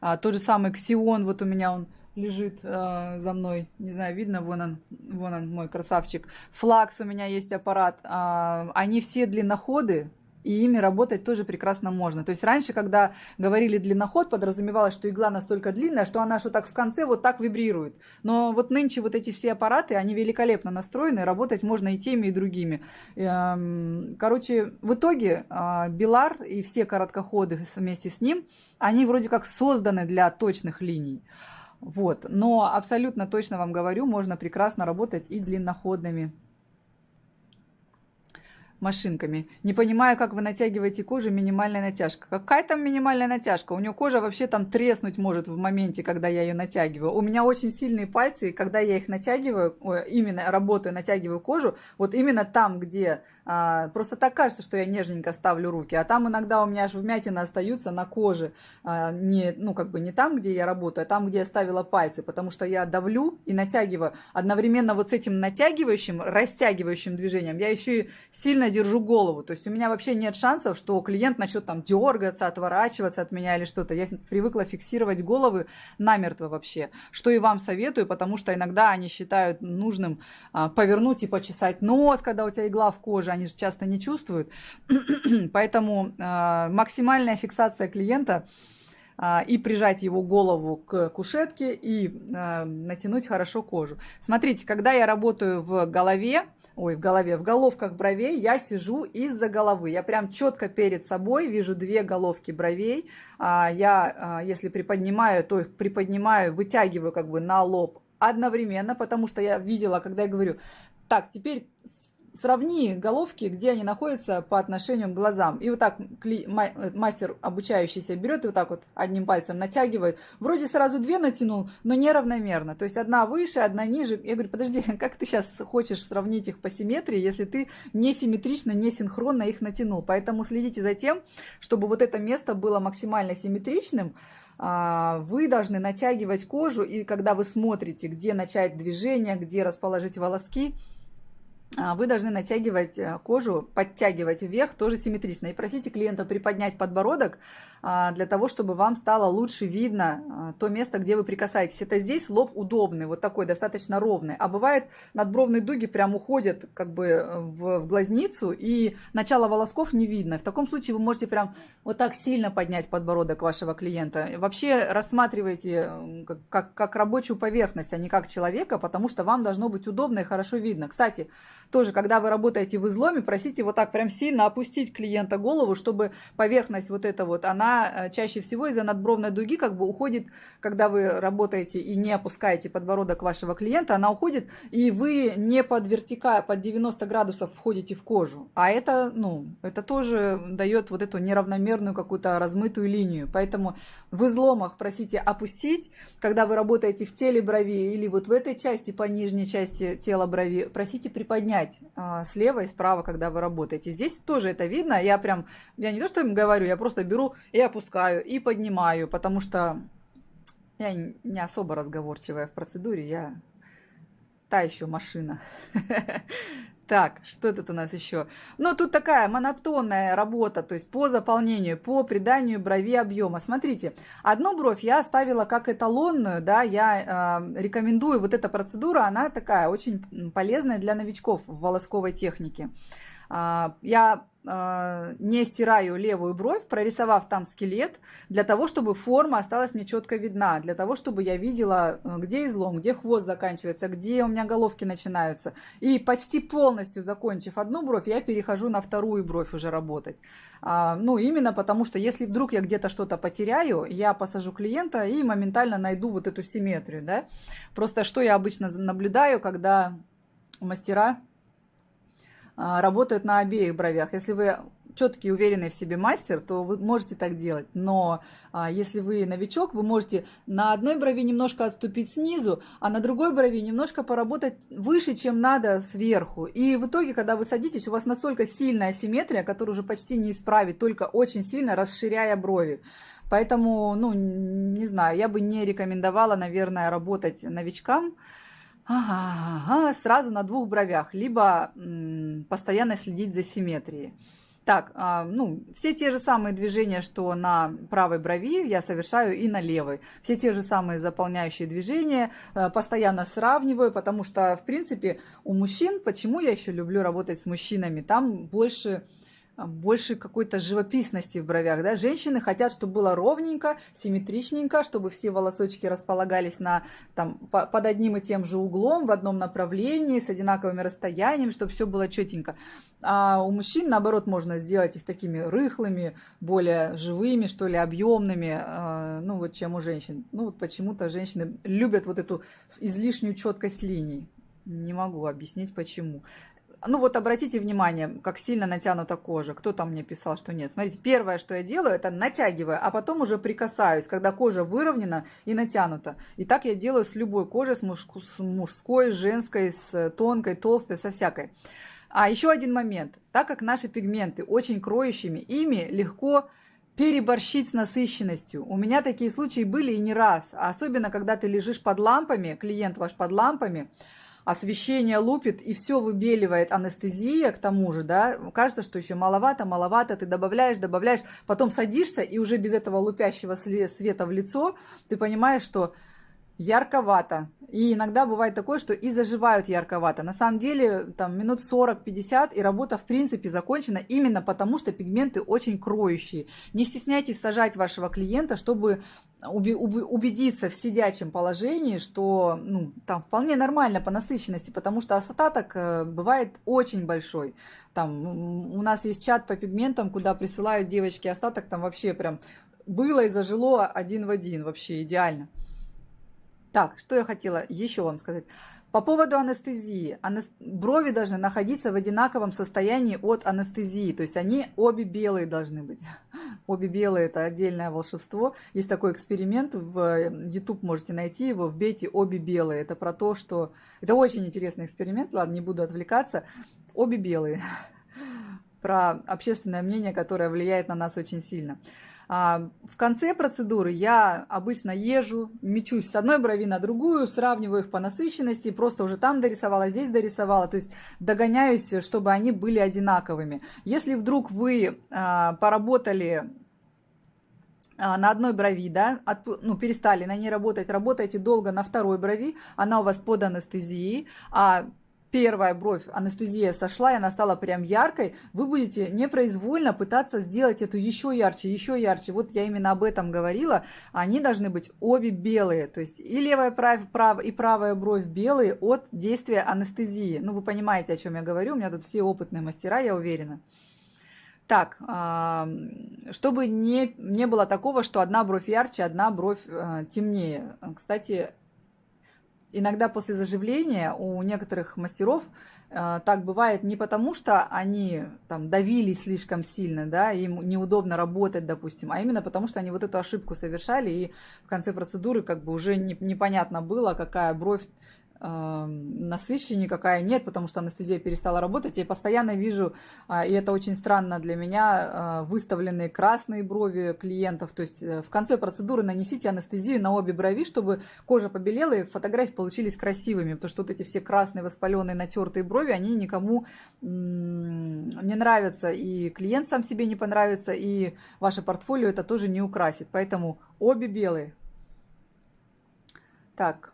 э, тот же самый Ксион, вот у меня он лежит э, за мной. Не знаю, видно, вон он, вон он, мой красавчик. Флакс у меня есть аппарат. Э, они все длинноходы, и ими работать тоже прекрасно можно. То есть раньше, когда говорили длинноход, подразумевалось, что игла настолько длинная, что она что так в конце вот так вибрирует. Но вот нынче вот эти все аппараты, они великолепно настроены, работать можно и теми, и другими. Эм, короче, в итоге а, Билар и все короткоходы вместе с ним, они вроде как созданы для точных линий. Вот. Но абсолютно точно вам говорю, можно прекрасно работать и длинноходными машинками. Не понимаю, как вы натягиваете кожу, минимальная натяжка. Какая там минимальная натяжка? У нее кожа вообще там треснуть может в моменте, когда я ее натягиваю. У меня очень сильные пальцы, и когда я их натягиваю, именно работаю, натягиваю кожу, вот именно там, где а, просто так кажется, что я нежненько ставлю руки, а там иногда у меня аж вмятины остаются на коже, а, не, ну как бы не там, где я работаю, а там, где я ставила пальцы, потому что я давлю и натягиваю. Одновременно вот с этим натягивающим, растягивающим движением я еще и сильно держу голову. То есть у меня вообще нет шансов, что клиент начнет там дергаться, отворачиваться от меня или что-то. Я привыкла фиксировать головы намертво вообще. Что и вам советую, потому что иногда они считают нужным а, повернуть и почесать нос, когда у тебя игла в коже. Они же часто не чувствуют. [CLEARS THROAT] Поэтому а, максимальная фиксация клиента а, и прижать его голову к кушетке и э, натянуть хорошо кожу. Смотрите, когда я работаю в голове, ой, в голове, в головках бровей, я сижу из-за головы. Я прям четко перед собой вижу две головки бровей. А, я, а, если приподнимаю, то их приподнимаю, вытягиваю как бы на лоб одновременно, потому что я видела, когда я говорю, так, теперь сравни головки, где они находятся по отношению к глазам. И вот так э, мастер обучающийся берет и вот так вот одним пальцем натягивает. Вроде сразу две натянул, но неравномерно. То есть одна выше, одна ниже. Я говорю, подожди, [LAUGHS] как ты сейчас хочешь сравнить их по симметрии, если ты не симметрично, не синхронно их натянул. Поэтому следите за тем, чтобы вот это место было максимально симметричным, а, вы должны натягивать кожу, и когда вы смотрите, где начать движение, где расположить волоски, вы должны натягивать э, кожу, подтягивать вверх тоже симметрично. И просите клиента приподнять подбородок а, для того, чтобы вам стало лучше видно а, то место, где вы прикасаетесь. Это здесь лоб удобный, вот такой, достаточно ровный. А бывает надбровные дуги прям уходят как бы в, в глазницу, и начало волосков не видно. В таком случае вы можете прям вот так сильно поднять подбородок вашего клиента. Вообще рассматривайте как, как, как рабочую поверхность, а не как человека, потому что вам должно быть удобно и хорошо видно. Кстати, тоже, когда вы работаете в изломе, просите вот так прям сильно опустить клиента голову, чтобы поверхность вот эта вот, она э, чаще всего из-за надбровной дуги как бы уходит, когда вы работаете и не опускаете подбородок вашего клиента, она уходит, и вы не под вертика, под 90 градусов входите в кожу. А это, ну, это тоже дает вот эту неравномерную какую-то размытую линию. Поэтому в изломах просите опустить, когда вы работаете в теле брови или вот в этой части, по нижней части тела брови, просите приподнять менять а, слева и справа, когда вы работаете. Здесь тоже это видно. Я прям, я не то, что им говорю, я просто беру и опускаю, и поднимаю, потому что я не особо разговорчивая в процедуре, я та еще машина. [LAUGHS] Так, что тут у нас еще? Ну, тут такая монотонная работа, то есть по заполнению, по приданию брови объема. Смотрите, одну бровь я оставила как эталонную, да, я э, рекомендую, вот эта процедура, она такая очень полезная для новичков в волосковой технике. Э, я а, не стираю левую бровь, прорисовав там скелет, для того, чтобы форма осталась мне четко видна, для того, чтобы я видела, э, где излом, где хвост заканчивается, где у меня головки начинаются. И почти полностью закончив одну бровь, я перехожу на вторую бровь уже работать. А, ну, именно потому, что если вдруг я где-то что-то потеряю, я посажу клиента и моментально найду вот эту симметрию, да. Просто что я обычно наблюдаю, когда мастера а, работают на обеих бровях. Если вы четкий, уверенный в себе мастер, то вы можете так делать. Но а, если вы новичок, вы можете на одной брови немножко отступить снизу, а на другой брови немножко поработать выше, чем надо сверху. И в итоге, когда вы садитесь, у вас настолько сильная асимметрия, которую уже почти не исправить, только очень сильно расширяя брови. Поэтому, ну, не знаю, я бы не рекомендовала, наверное, работать новичкам. Ага, ага, сразу на двух бровях, либо постоянно следить за симметрией. Так, а, ну, все те же самые движения, что на правой брови, я совершаю и на левой. Все те же самые заполняющие движения, а, постоянно сравниваю, потому что, в принципе, у мужчин, почему я еще люблю работать с мужчинами, там больше больше какой-то живописности в бровях, да, женщины хотят, чтобы было ровненько, симметричненько, чтобы все волосочки располагались на, там, по, под одним и тем же углом, в одном направлении, с одинаковыми расстояниями, чтобы все было четенько. А у мужчин, наоборот, можно сделать их такими рыхлыми, более живыми, что ли, объемными, э, ну, вот, чем у женщин. Ну, вот почему-то женщины любят вот эту излишнюю четкость линий. Не могу объяснить, почему. Ну вот обратите внимание, как сильно натянута кожа. Кто там мне писал, что нет. Смотрите, первое, что я делаю, это натягиваю, а потом уже прикасаюсь, когда кожа выровнена и натянута. И так я делаю с любой кожей, с, мужской, с женской, с тонкой, толстой, со всякой. А еще один момент. Так как наши пигменты очень кроющими, ими легко переборщить с насыщенностью. У меня такие случаи были и не раз. Особенно, когда ты лежишь под лампами, клиент ваш под лампами, освещение лупит и все выбеливает анестезия к тому же, да, кажется, что еще маловато, маловато, ты добавляешь, добавляешь, потом садишься и уже без этого лупящего света в лицо ты понимаешь, что ярковато. И иногда бывает такое, что и заживают ярковато. На самом деле, там минут 40-50, и работа, в принципе, закончена именно потому, что пигменты очень кроющие. Не стесняйтесь сажать вашего клиента, чтобы убедиться в сидячем положении, что ну, там вполне нормально по насыщенности, потому что остаток э, бывает очень большой. Там у нас есть чат по пигментам, куда присылают девочки остаток, там вообще прям было и зажило один в один, вообще идеально. Так, что я хотела еще вам сказать. По поводу анестезии. Анест... Брови должны находиться в одинаковом состоянии от анестезии. То есть они обе белые должны быть. [LAUGHS] Обе белые – это отдельное волшебство. Есть такой эксперимент, в YouTube можете найти его, вбейте «обе белые». Это про то, что… Это очень интересный эксперимент, ладно, не буду отвлекаться. Обе белые. [LAUGHS] Про общественное мнение, которое влияет на нас очень сильно. А, в конце процедуры я обычно езжу, мечусь с одной брови на другую, сравниваю их по насыщенности, просто уже там дорисовала, здесь дорисовала, то есть догоняюсь, чтобы они были одинаковыми. Если вдруг вы а, поработали а, на одной брови, да, от, ну, перестали на ней работать, работаете долго на второй брови, она у вас под анестезией, а первая бровь, анестезия сошла, и она стала прям яркой, вы будете непроизвольно пытаться сделать эту еще ярче, еще ярче. Вот я именно об этом говорила. Они должны быть обе белые, то есть и левая прав, прав, и правая бровь белые от действия анестезии. Ну, вы понимаете, о чем я говорю, у меня тут все опытные мастера, я уверена. Так, чтобы не, не было такого, что одна бровь ярче, одна бровь э, темнее. Кстати, иногда после заживления у некоторых мастеров э, так бывает не потому, что они там давили слишком сильно, да, им неудобно работать, допустим, а именно потому, что они вот эту ошибку совершали, и в конце процедуры как бы уже не, непонятно было, какая бровь насыщеннее никакая нет, потому что анестезия перестала работать. Я постоянно вижу, э, и это очень странно для меня, э, выставленные красные брови клиентов. То есть э, в конце процедуры нанесите анестезию на обе брови, чтобы кожа побелела и фотографии получились красивыми, потому что вот эти все красные воспаленные натертые брови, они никому не нравятся, и клиент сам себе не понравится, и ваше портфолио это тоже не украсит. Поэтому обе белые. Так,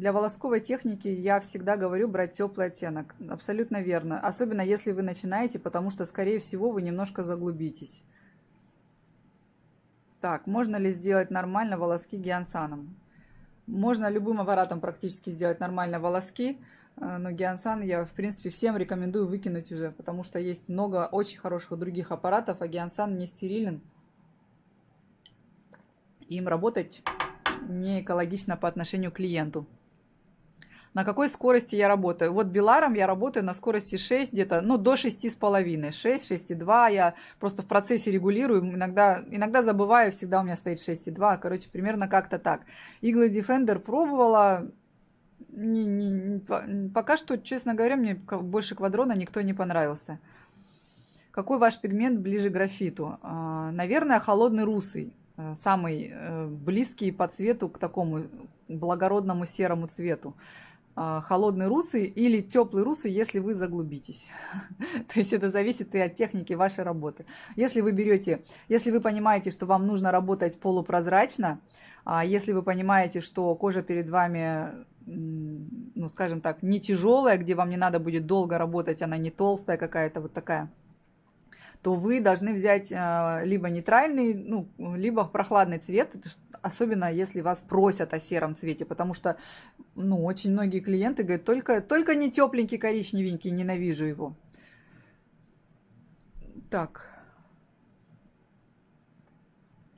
Для волосковой техники я всегда говорю брать теплый оттенок. Абсолютно верно. Особенно если вы начинаете, потому что, скорее всего, вы немножко заглубитесь. Так, можно ли сделать нормально волоски гиансаном? Можно любым аппаратом практически сделать нормально волоски, э, но гиансан я, в принципе, всем рекомендую выкинуть уже, потому что есть много очень хороших других аппаратов, а гиансан не стерилен. Им работать не экологично по отношению к клиенту на какой скорости я работаю. Вот Беларом я работаю на скорости 6, где-то, ну, до 6,5. 6, 6,2. Я просто в процессе регулирую. Иногда, иногда забываю, всегда у меня стоит 6,2. Короче, примерно как-то так. Иглы Defender пробовала. Не, не, пока что, честно говоря, мне больше квадрона никто не понравился. Какой ваш пигмент ближе к графиту? А, наверное, холодный русый. Э, самый э, близкий по цвету к такому благородному серому цвету. А, холодный русый или теплый русый, если вы заглубитесь. [LAUGHS] То есть это зависит и от техники вашей работы. Если вы берете, если вы понимаете, что вам нужно работать полупрозрачно, а если вы понимаете, что кожа перед вами, ну, скажем так, не тяжелая, где вам не надо будет долго работать, она не толстая какая-то, вот такая то вы должны взять э, либо нейтральный, ну, либо прохладный цвет, особенно если вас просят о сером цвете, потому что, ну, очень многие клиенты говорят, только, только не тепленький коричневенький, ненавижу его. Так.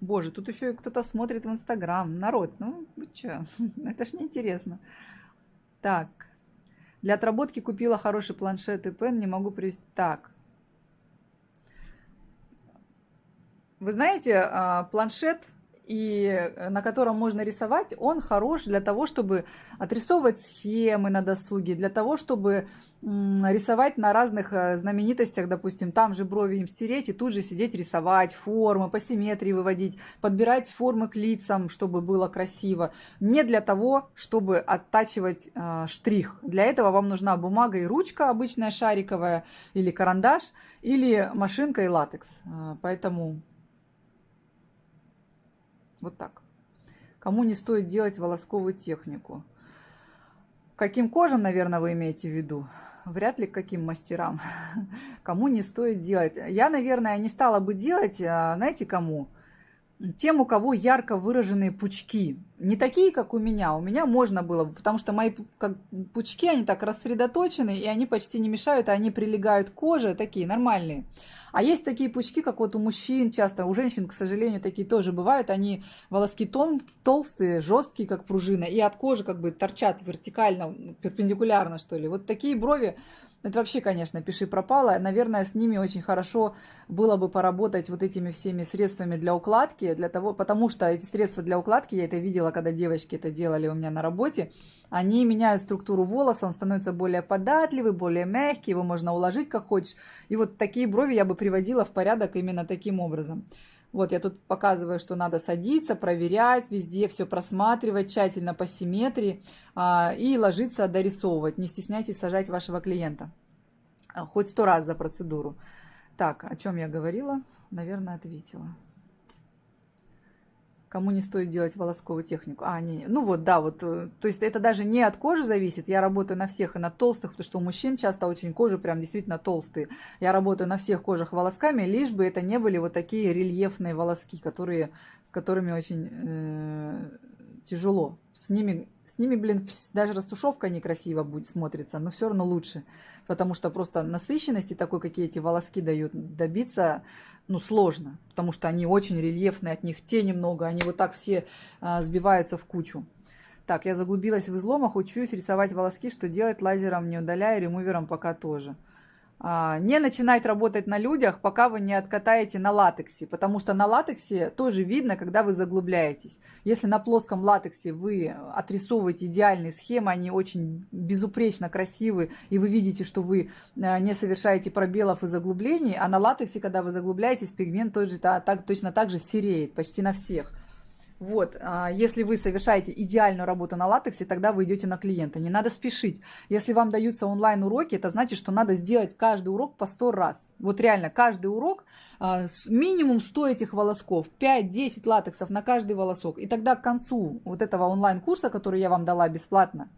Боже, тут еще кто-то смотрит в Инстаграм. Народ, ну вы что, [LAUGHS] это ж неинтересно. Так. Для отработки купила хороший планшет и пен, не могу привести. Так. Вы знаете, а, планшет, и э, на котором можно рисовать, он хорош для того, чтобы отрисовывать схемы на досуге, для того, чтобы рисовать на разных э, знаменитостях, допустим, там же брови им стереть и тут же сидеть рисовать, формы по симметрии выводить, подбирать формы к лицам, чтобы было красиво. Не для того, чтобы оттачивать э, штрих. Для этого вам нужна бумага и ручка обычная шариковая, или карандаш, или машинка и латекс. Э, поэтому вот так. Кому не стоит делать волосковую технику? Каким кожам, наверное, вы имеете в виду? Вряд ли каким мастерам. [LAUGHS] Кому не стоит делать? Я, наверное, не стала бы делать, а, знаете, кому? Тем, у кого ярко выраженные пучки. Не такие, как у меня. У меня можно было бы, потому что мои как, пучки, они так рассредоточены, и они почти не мешают, а они прилегают к коже, такие нормальные. А есть такие пучки, как вот у мужчин часто, у женщин, к сожалению, такие тоже бывают. Они волоски тон, толстые, жесткие, как пружина, и от кожи как бы торчат вертикально, перпендикулярно, что ли. Вот такие брови это вообще, конечно, пиши пропало. Наверное, с ними очень хорошо было бы поработать вот этими всеми средствами для укладки, для того, потому что эти средства для укладки, я это видела, когда девочки это делали у меня на работе, они меняют структуру волоса, он становится более податливый, более мягкий, его можно уложить как хочешь. И вот такие брови я бы приводила в порядок именно таким образом. Вот я тут показываю, что надо садиться, проверять, везде все просматривать, тщательно по симметрии а, и ложиться, дорисовывать. Не стесняйтесь сажать вашего клиента. А, хоть сто раз за процедуру. Так, о чем я говорила? Наверное, ответила кому не стоит делать волосковую технику. А, не, ну вот, да, вот, э, то есть это даже не от кожи зависит. Я работаю на всех и на толстых, потому что у мужчин часто очень кожи прям действительно толстые. Я работаю на всех кожах волосками, лишь бы это не были вот такие рельефные волоски, которые, с которыми очень э, тяжело. С ними, с ними, блин, даже растушевка некрасиво будет смотрится, но все равно лучше. Потому что просто насыщенности такой, какие эти волоски дают, добиться ну, сложно, потому что они очень рельефные, от них тени много, они вот так все а, сбиваются в кучу. Так, я заглубилась в изломах, учусь рисовать волоски, что делать лазером не удаляя, ремувером пока тоже. А, не начинать работать на людях, пока вы не откатаете на латексе, потому что на латексе тоже видно, когда вы заглубляетесь. Если на плоском латексе вы отрисовываете идеальные схемы, они очень безупречно красивы, и вы видите, что вы э, не совершаете пробелов и заглублений, а на латексе, когда вы заглубляетесь, пигмент тоже, так, точно так же сереет почти на всех. Вот, а, если вы совершаете идеальную работу на латексе, тогда вы идете на клиента. Не надо спешить. Если вам даются онлайн-уроки, это значит, что надо сделать каждый урок по 100 раз. Вот реально, каждый урок, а, минимум 100 этих волосков, 5-10 латексов на каждый волосок. И тогда к концу вот этого онлайн-курса, который я вам дала бесплатно,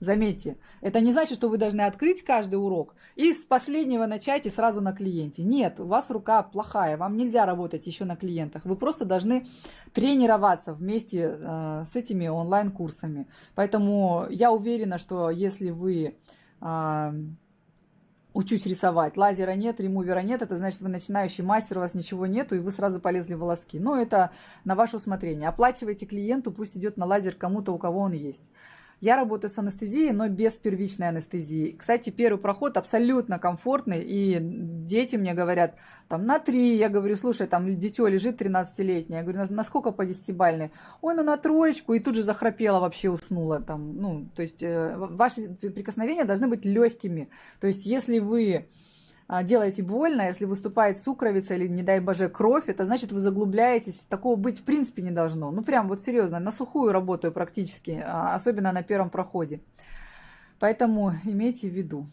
Заметьте, это не значит, что вы должны открыть каждый урок и с последнего начать и сразу на клиенте. Нет, у вас рука плохая, вам нельзя работать еще на клиентах. Вы просто должны тренироваться вместе э, с этими онлайн-курсами. Поэтому я уверена, что если вы э, учусь рисовать, лазера нет, ремувера нет, это значит, вы начинающий мастер, у вас ничего нету, и вы сразу полезли в волоски. Но это на ваше усмотрение. Оплачивайте клиенту, пусть идет на лазер кому-то, у кого он есть. Я работаю с анестезией, но без первичной анестезии. Кстати, первый проход абсолютно комфортный, и дети мне говорят, там, на три, я говорю, слушай, там, дитё лежит 13-летнее, я говорю, на, на сколько по десятибальной? Ой, ну на троечку, и тут же захрапела, вообще уснула, там, ну, то есть э, ваши прикосновения должны быть легкими, то есть если вы делаете больно, если выступает сукровица или, не дай боже, кровь, это значит, вы заглубляетесь. Такого быть в принципе не должно. Ну, прям вот серьезно, на сухую работаю практически, а, особенно на первом проходе. Поэтому имейте в виду.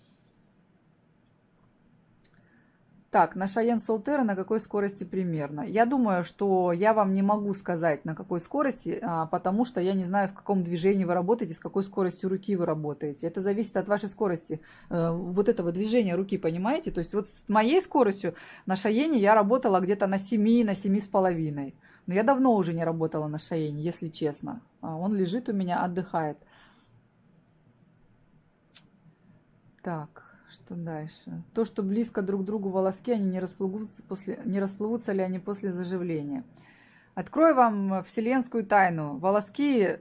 Так, на Шаен Солтера на какой скорости примерно? Я думаю, что я вам не могу сказать, на какой скорости, а, потому что я не знаю, в каком движении вы работаете, с какой скоростью руки вы работаете. Это зависит от вашей скорости, э, вот этого движения руки, понимаете? То есть вот с моей скоростью на Шаене я работала где-то на 7, на 7,5. Но я давно уже не работала на Шаене, если честно. А, он лежит у меня, отдыхает. Так. Что дальше? То, что близко друг к другу волоски, они не расплывутся, после, не расплывутся ли они после заживления. Открою вам вселенскую тайну. Волоски э,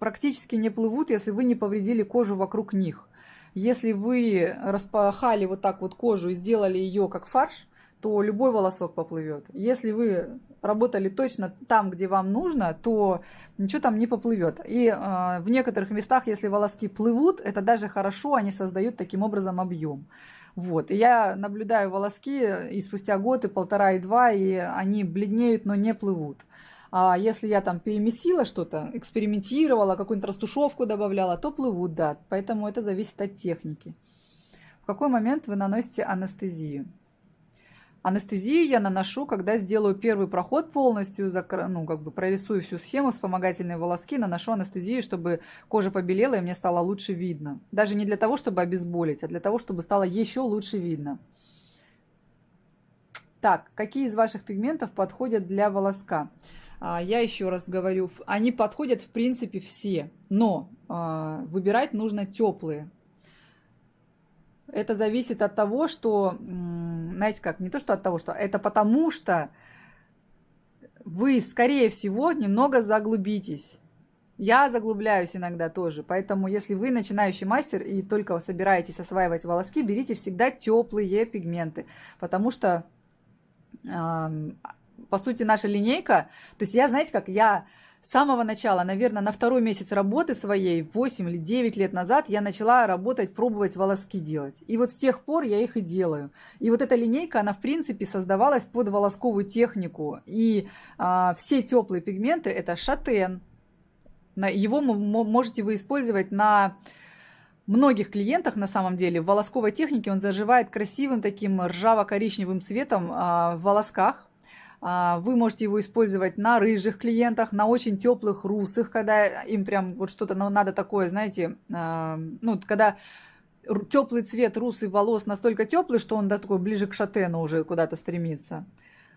практически не плывут, если вы не повредили кожу вокруг них. Если вы распахали вот так вот кожу и сделали ее как фарш, то любой волосок поплывет. Если вы работали точно там, где вам нужно, то ничего там не поплывет. И э, в некоторых местах, если волоски плывут, это даже хорошо, они создают таким образом объем. Вот. И я наблюдаю волоски и спустя год, и полтора, и два, и они бледнеют, но не плывут. А если я там перемесила что-то, экспериментировала, какую-нибудь растушевку добавляла, то плывут, да. Поэтому это зависит от техники. В какой момент вы наносите анестезию? Анестезию я наношу, когда сделаю первый проход полностью, ну, как бы прорисую всю схему, вспомогательные волоски, наношу анестезию, чтобы кожа побелела и мне стало лучше видно. Даже не для того, чтобы обезболить, а для того, чтобы стало еще лучше видно. Так, какие из ваших пигментов подходят для волоска? А, я еще раз говорю, они подходят в принципе все, но а, выбирать нужно теплые. Это зависит от того, что, знаете как, не то что от того, что это потому что вы, скорее всего, немного заглубитесь. Я заглубляюсь иногда тоже, поэтому если вы начинающий мастер и только собираетесь осваивать волоски, берите всегда теплые пигменты, потому что, э, по сути, наша линейка, то есть я, знаете как, я с самого начала, наверное, на второй месяц работы своей, 8 или 9 лет назад, я начала работать, пробовать волоски делать. И вот с тех пор я их и делаю. И вот эта линейка, она в принципе создавалась под волосковую технику. И а, все теплые пигменты это шатен. Его можете вы использовать на многих клиентах на самом деле в волосковой технике он заживает красивым таким ржаво-коричневым цветом а, в волосках. А, вы можете его использовать на рыжих клиентах, на очень теплых русых, когда им прям вот что-то надо такое, знаете, а, ну, когда теплый цвет русый волос настолько теплый, что он да, такой ближе к шатену уже куда-то стремится.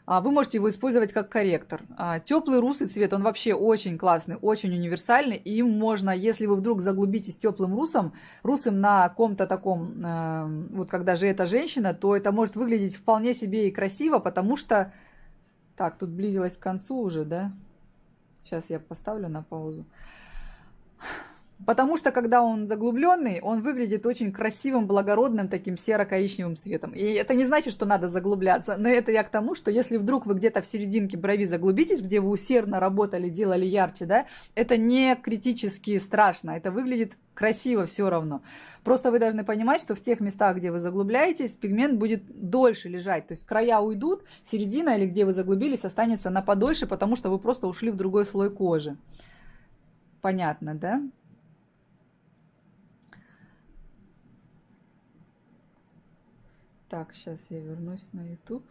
А, вы можете его использовать как корректор. Теплый русый цвет, он вообще очень классный, очень универсальный. Им можно, если вы вдруг заглубитесь теплым русом, русым на ком-то таком, вот когда же это женщина, то это может выглядеть вполне себе и красиво, потому что так, тут близилось к концу уже, да? Сейчас я поставлю на паузу. Потому что, когда он заглубленный, он выглядит очень красивым, благородным, таким серо-коричневым цветом. И это не значит, что надо заглубляться. Но это я к тому, что если вдруг вы где-то в серединке брови заглубитесь, где вы усердно работали, делали ярче, да, это не критически страшно. Это выглядит красиво все равно. Просто вы должны понимать, что в тех местах, где вы заглубляетесь, пигмент будет дольше лежать. То есть края уйдут, середина или где вы заглубились останется на подольше, потому что вы просто ушли в другой слой кожи. Понятно, да? Так, сейчас я вернусь на YouTube.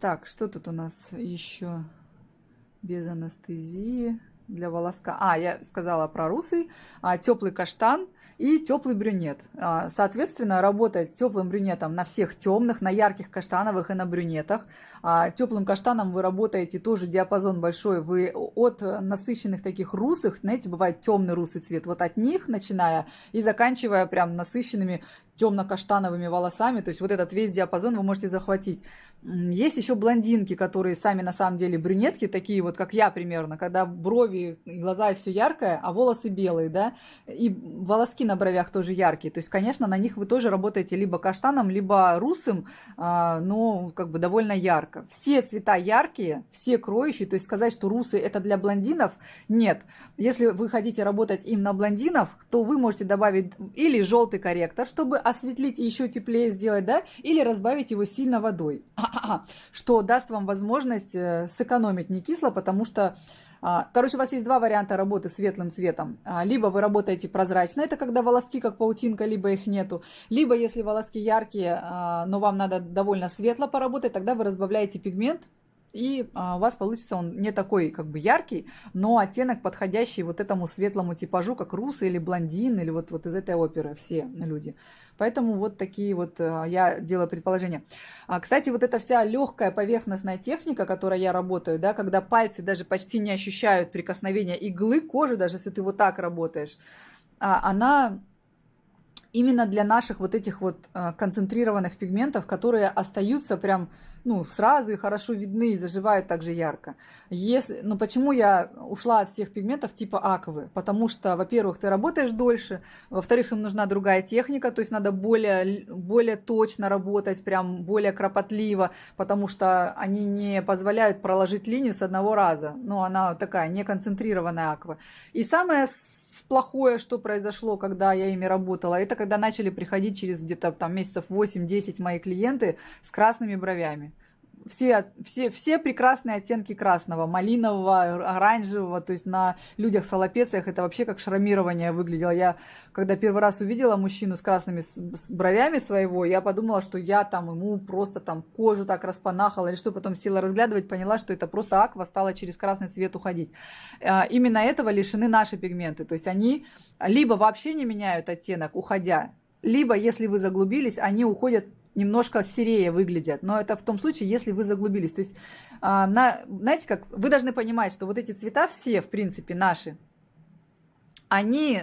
Так, что тут у нас еще без анестезии для волоска? А, я сказала про русый, а, теплый каштан и теплый брюнет. А, соответственно, работать теплым брюнетом на всех темных, на ярких каштановых и на брюнетах. А, теплым каштаном вы работаете тоже диапазон большой. Вы от насыщенных таких русых, знаете, бывает темный русый цвет, вот от них начиная и заканчивая прям насыщенными темно-каштановыми волосами, то есть вот этот весь диапазон вы можете захватить. Есть еще блондинки, которые сами на самом деле брюнетки, такие вот, как я примерно, когда брови и глаза все яркое, а волосы белые, да, и волоски на бровях тоже яркие. То есть, конечно, на них вы тоже работаете либо каштаном, либо русым, а, но как бы довольно ярко. Все цвета яркие, все кроющие, то есть сказать, что русый это для блондинов, нет. Если вы хотите работать им на блондинов, то вы можете добавить или желтый корректор, чтобы осветлить и еще теплее сделать, да, или разбавить его сильно водой, что даст вам возможность э, сэкономить не кисло, потому что А, короче, у вас есть два варианта работы светлым цветом. А, либо вы работаете прозрачно, это когда волоски как паутинка, либо их нету. Либо если волоски яркие, а, но вам надо довольно светло поработать, тогда вы разбавляете пигмент, и а, у вас получится он не такой как бы яркий, но оттенок подходящий вот этому светлому типажу, как русый или блондин, или вот, вот из этой оперы все люди. Поэтому вот такие вот а, я делаю предположения. А, кстати, вот эта вся легкая поверхностная техника, которой я работаю, да, когда пальцы даже почти не ощущают прикосновения иглы кожи, даже если ты вот так работаешь, а, она именно для наших вот этих вот а, концентрированных пигментов, которые остаются прям ну, сразу и хорошо видны, и заживают также ярко. Если, ну, почему я ушла от всех пигментов типа аквы? Потому что, во-первых, ты работаешь дольше, во-вторых, им нужна другая техника, то есть надо более, более точно работать, прям более кропотливо, потому что они не позволяют проложить линию с одного раза. Ну, она такая неконцентрированная аква. И самое плохое, что произошло, когда я ими работала, это когда начали приходить через где-то там месяцев 8-10 мои клиенты с красными бровями все, все, все прекрасные оттенки красного, малинового, оранжевого, то есть на людях с аллопециях это вообще как шрамирование выглядело. Я, когда первый раз увидела мужчину с красными с бровями своего, я подумала, что я там ему просто там кожу так распанахала или что, потом села разглядывать, поняла, что это просто аква стала через красный цвет уходить. А, именно этого лишены наши пигменты, то есть они либо вообще не меняют оттенок, уходя, либо, если вы заглубились, они уходят немножко серее выглядят. Но это в том случае, если вы заглубились. То есть, а, на, знаете как, вы должны понимать, что вот эти цвета все, в принципе, наши, они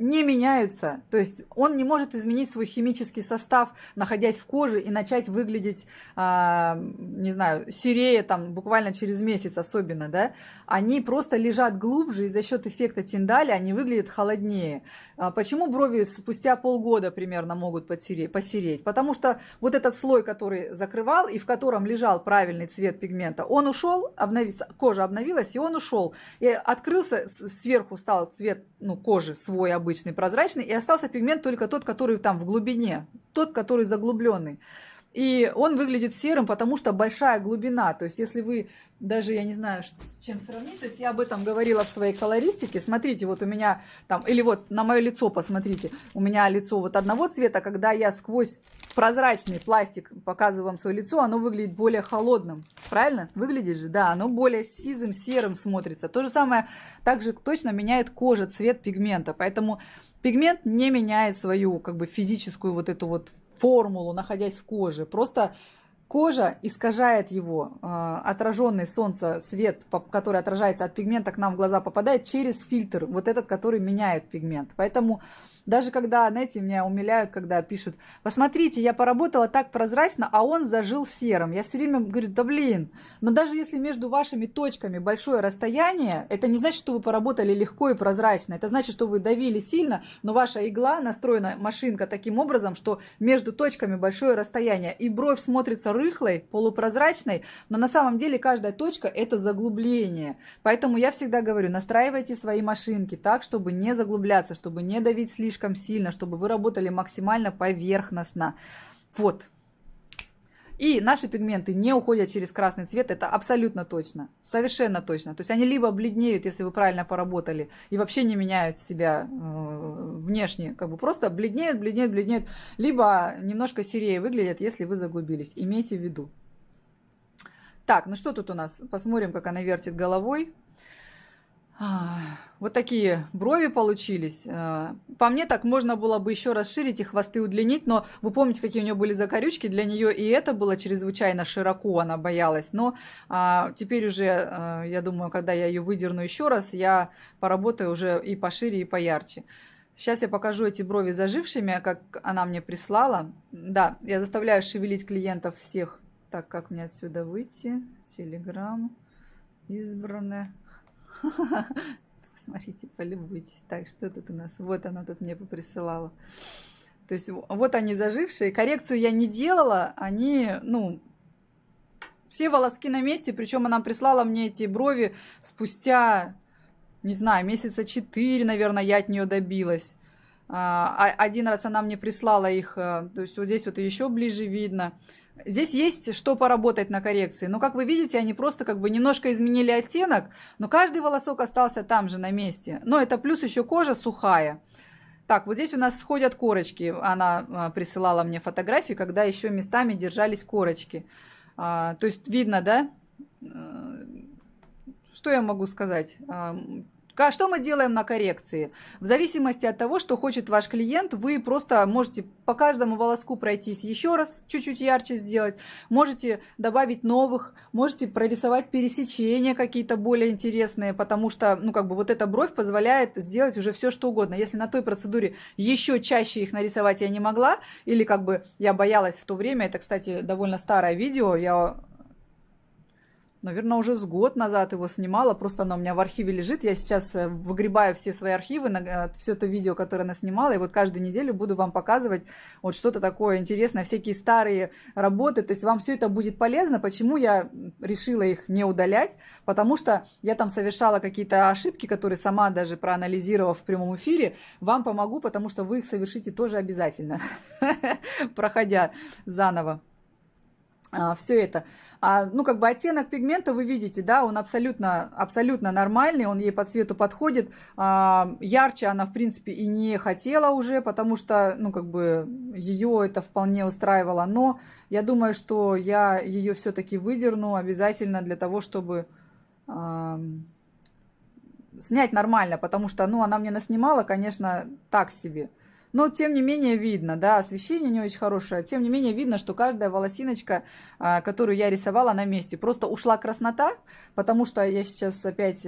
не меняются. То есть он не может изменить свой химический состав, находясь в коже, и начать выглядеть, а, не знаю, серее там буквально через месяц особенно, да. Они просто лежат глубже, и за счет эффекта тиндаля они выглядят холоднее. А почему брови спустя полгода примерно могут посереть? посереть? Потому что вот этот слой, который закрывал, и в котором лежал правильный цвет пигмента, он ушел, обновился, кожа обновилась, и он ушел. И открылся, сверху стал цвет ну, кожи свой обычный, обычный прозрачный, и остался пигмент только тот, который там в глубине, тот, который заглубленный. И он выглядит серым, потому что большая глубина. То есть, если вы даже, я не знаю, с чем сравнить, то есть я об этом говорила в своей колористике. Смотрите, вот у меня там, или вот на мое лицо посмотрите. У меня лицо вот одного цвета, когда я сквозь прозрачный пластик показываю вам свое лицо, оно выглядит более холодным. Правильно? Выглядит же? Да, оно более сизым, серым смотрится. То же самое также точно меняет кожа, цвет пигмента. Поэтому пигмент не меняет свою как бы физическую вот эту вот формулу, находясь в коже. Просто Кожа искажает его, а, отраженный солнце свет, который отражается от пигмента, к нам в глаза попадает через фильтр, вот этот, который меняет пигмент. Поэтому даже когда, знаете, меня умиляют, когда пишут, посмотрите, я поработала так прозрачно, а он зажил серым. Я все время говорю, да блин, но даже если между вашими точками большое расстояние, это не значит, что вы поработали легко и прозрачно. Это значит, что вы давили сильно, но ваша игла настроена, машинка таким образом, что между точками большое расстояние. И бровь смотрится рыхлой, полупрозрачной, но на самом деле каждая точка это заглубление. Поэтому я всегда говорю, настраивайте свои машинки так, чтобы не заглубляться, чтобы не давить слишком сильно, чтобы вы работали максимально поверхностно. Вот. И наши пигменты не уходят через красный цвет, это абсолютно точно, совершенно точно. То есть они либо бледнеют, если вы правильно поработали, и вообще не меняют себя э, внешне, как бы просто бледнеют, бледнеют, бледнеют, либо немножко серее выглядят, если вы заглубились. Имейте в виду. Так, ну что тут у нас? Посмотрим, как она вертит головой. Вот такие брови получились. А, по мне так можно было бы еще расширить и хвосты удлинить, но вы помните, какие у нее были закорючки, для нее и это было чрезвычайно широко, она боялась. Но а, теперь уже, а, я думаю, когда я ее выдерну еще раз, я поработаю уже и пошире, и поярче. Сейчас я покажу эти брови зажившими, как она мне прислала. Да, я заставляю шевелить клиентов всех. Так, как мне отсюда выйти? Телеграм. Избранное. [LAUGHS] Смотрите, полюбуйтесь. Так, что тут у нас? Вот она тут мне поприсылала. То есть вот они зажившие. Коррекцию я не делала. Они, ну, все волоски на месте. Причем она прислала мне эти брови спустя, не знаю, месяца четыре, наверное, я от нее добилась. А, один раз она мне прислала их, э, то есть вот здесь вот еще ближе видно. Здесь есть что поработать на коррекции. Но, как вы видите, они просто как бы немножко изменили оттенок, но каждый волосок остался там же на месте. Но это плюс еще кожа сухая. Так, вот здесь у нас сходят корочки. Она а, присылала мне фотографии, когда еще местами держались корочки. А, то есть видно, да? Э, что я могу сказать? Что мы делаем на коррекции? В зависимости от того, что хочет ваш клиент, вы просто можете по каждому волоску пройтись еще раз, чуть-чуть ярче сделать. Можете добавить новых, можете прорисовать пересечения какие-то более интересные, потому что, ну, как бы вот эта бровь позволяет сделать уже все, что угодно. Если на той процедуре еще чаще их нарисовать я не могла, или как бы я боялась в то время, это, кстати, довольно старое видео, я Наверное, уже с год назад его снимала, просто оно у меня в архиве лежит. Я сейчас э, выгребаю все свои архивы, э, все это видео, которое она снимала, и вот каждую неделю буду вам показывать вот что-то такое интересное, всякие старые работы. То есть вам все это будет полезно. Почему я решила их не удалять? Потому что я там совершала какие-то ошибки, которые сама даже проанализировав в прямом эфире, вам помогу, потому что вы их совершите тоже обязательно, [LAUGHS] проходя заново все это. А, ну, как бы оттенок пигмента вы видите, да, он абсолютно, абсолютно нормальный, он ей по цвету подходит. А, ярче она, в принципе, и не хотела уже, потому что, ну, как бы ее это вполне устраивало. Но я думаю, что я ее все-таки выдерну обязательно для того, чтобы а, снять нормально, потому что, ну, она мне наснимала, конечно, так себе. Но, тем не менее, видно, да, освещение не очень хорошее. Тем не менее, видно, что каждая волосиночка, а, которую я рисовала на месте, просто ушла краснота, потому что я сейчас опять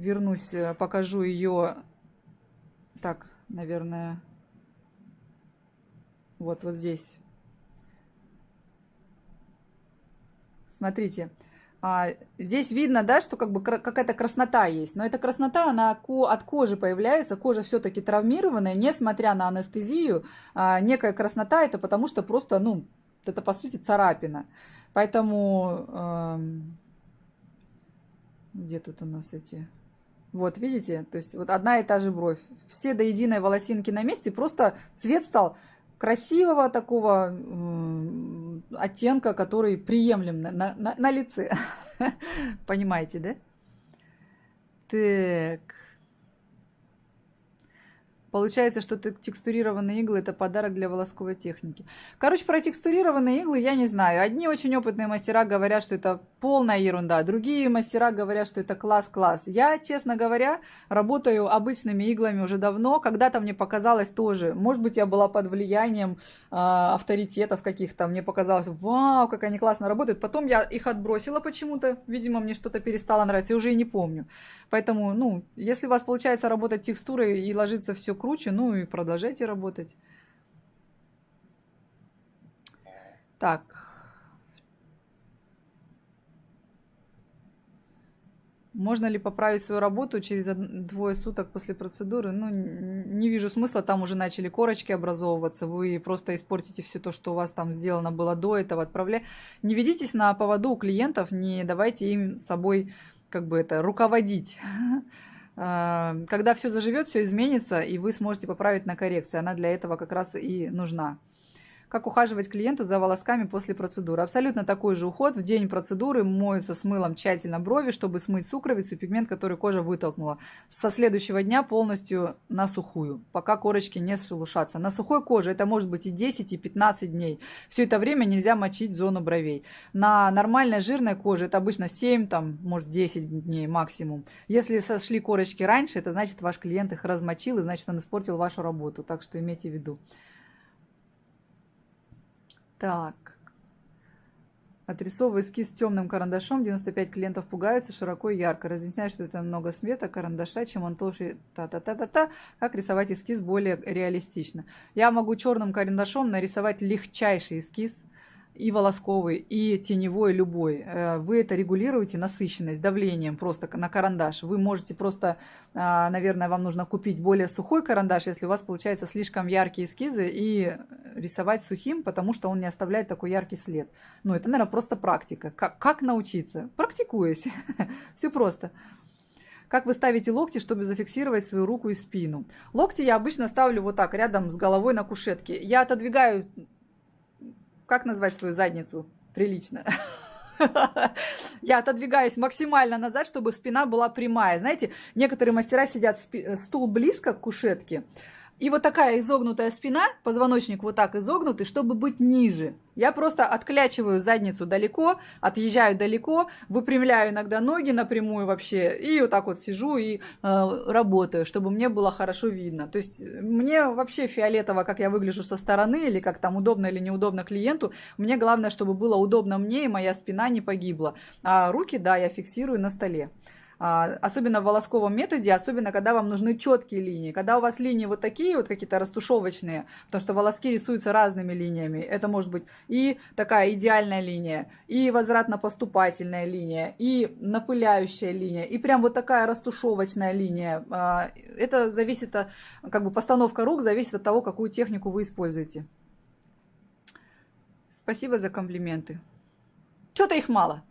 вернусь, э, покажу ее, так, наверное, вот, вот здесь. Смотрите, а, здесь видно, да, что как бы какая-то краснота есть, но эта краснота, она от кожи появляется, кожа все-таки травмированная, несмотря на анестезию, а, некая краснота, это потому что просто, ну, это по сути царапина. Поэтому, э, где тут у нас эти... Вот, видите, то есть вот одна и та же бровь. Все до единой волосинки на месте, просто цвет стал красивого такого оттенка, который приемлем на, на, на лице. [LAUGHS] Понимаете, да? Так. Получается, что текстурированные иглы – это подарок для волосковой техники. Короче, про текстурированные иглы я не знаю. Одни очень опытные мастера говорят, что это полная ерунда. Другие мастера говорят, что это класс-класс. Я, честно говоря, работаю обычными иглами уже давно. Когда-то мне показалось тоже. Может быть, я была под влиянием э, авторитетов каких-то. Мне показалось, вау, как они классно работают. Потом я их отбросила почему-то. Видимо, мне что-то перестало нравиться. Я уже и не помню. Поэтому, ну, если у вас получается работать текстурой и ложится все круче, ну и продолжайте работать. Так. Можно ли поправить свою работу через двое суток после процедуры? Ну, не вижу смысла, там уже начали корочки образовываться, вы просто испортите все то, что у вас там сделано было до этого, отправляя. Не ведитесь на поводу у клиентов, не давайте им собой как бы это руководить. [LAUGHS] А, когда все заживет, все изменится, и вы сможете поправить на коррекции. Она для этого как раз и нужна. Как ухаживать клиенту за волосками после процедуры? Абсолютно такой же уход. В день процедуры моются с мылом тщательно брови, чтобы смыть сукровицу, пигмент, который кожа вытолкнула. Со следующего дня полностью на сухую, пока корочки не шелушатся. На сухой коже это может быть и 10, и 15 дней. Все это время нельзя мочить зону бровей. На нормальной жирной коже это обычно 7, там, может 10 дней максимум. Если сошли корочки раньше, это значит ваш клиент их размочил, и значит он испортил вашу работу. Так что имейте в виду. Так. Отрисовываю эскиз темным карандашом. 95 клиентов пугаются широко и ярко. Разъясняю, что это много света, карандаша, чем он толще. Та-та-та-та-та. Как рисовать эскиз более реалистично. Я могу черным карандашом нарисовать легчайший эскиз и волосковый, и теневой любой. Э, вы это регулируете, насыщенность, давлением просто на карандаш. Вы можете просто, а, наверное, вам нужно купить более сухой карандаш, если у вас получается слишком яркие эскизы, и рисовать сухим, потому что он не оставляет такой яркий след. Ну, это, наверное, просто практика. Как, как научиться? Практикуясь. [LAUGHS] Все просто. Как вы ставите локти, чтобы зафиксировать свою руку и спину? Локти я обычно ставлю вот так, рядом с головой на кушетке. Я отодвигаю, как назвать свою задницу прилично? [LAUGHS] Я отодвигаюсь максимально назад, чтобы спина была прямая. Знаете, некоторые мастера сидят стул близко к кушетке, и вот такая изогнутая спина, позвоночник вот так изогнутый, чтобы быть ниже. Я просто отклячиваю задницу далеко, отъезжаю далеко, выпрямляю иногда ноги напрямую вообще, и вот так вот сижу и э, работаю, чтобы мне было хорошо видно. То есть мне вообще фиолетово, как я выгляжу со стороны, или как там удобно или неудобно клиенту. Мне главное, чтобы было удобно мне, и моя спина не погибла. А руки, да, я фиксирую на столе. А, особенно в волосковом методе, особенно когда вам нужны четкие линии. Когда у вас линии вот такие вот какие-то растушевочные, потому что волоски рисуются разными линиями. Это может быть и такая идеальная линия, и возвратно-поступательная линия, и напыляющая линия, и прям вот такая растушевочная линия. А, это зависит от, как бы постановка рук зависит от того, какую технику вы используете. Спасибо за комплименты. Что-то их мало.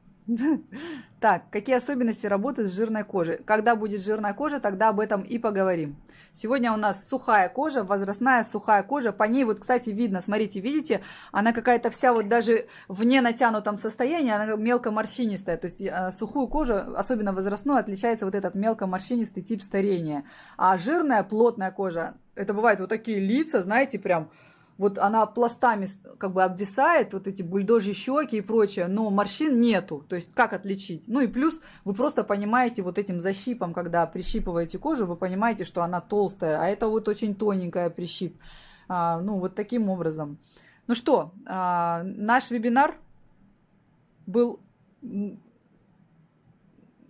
Так, какие особенности работы с жирной кожей? Когда будет жирная кожа, тогда об этом и поговорим. Сегодня у нас сухая кожа, возрастная сухая кожа. По ней вот, кстати, видно, смотрите, видите, она какая-то вся вот даже в ненатянутом состоянии, она мелко морщинистая. То есть э, сухую кожу, особенно возрастную, отличается вот этот мелко морщинистый тип старения. А жирная, плотная кожа, это бывают вот такие лица, знаете, прям вот она пластами как бы обвисает, вот эти бульдожьи щеки и прочее, но морщин нету. То есть как отличить? Ну и плюс вы просто понимаете вот этим защипом, когда прищипываете кожу, вы понимаете, что она толстая, а это вот очень тоненькая прищип. А, ну вот таким образом. Ну что, а, наш вебинар был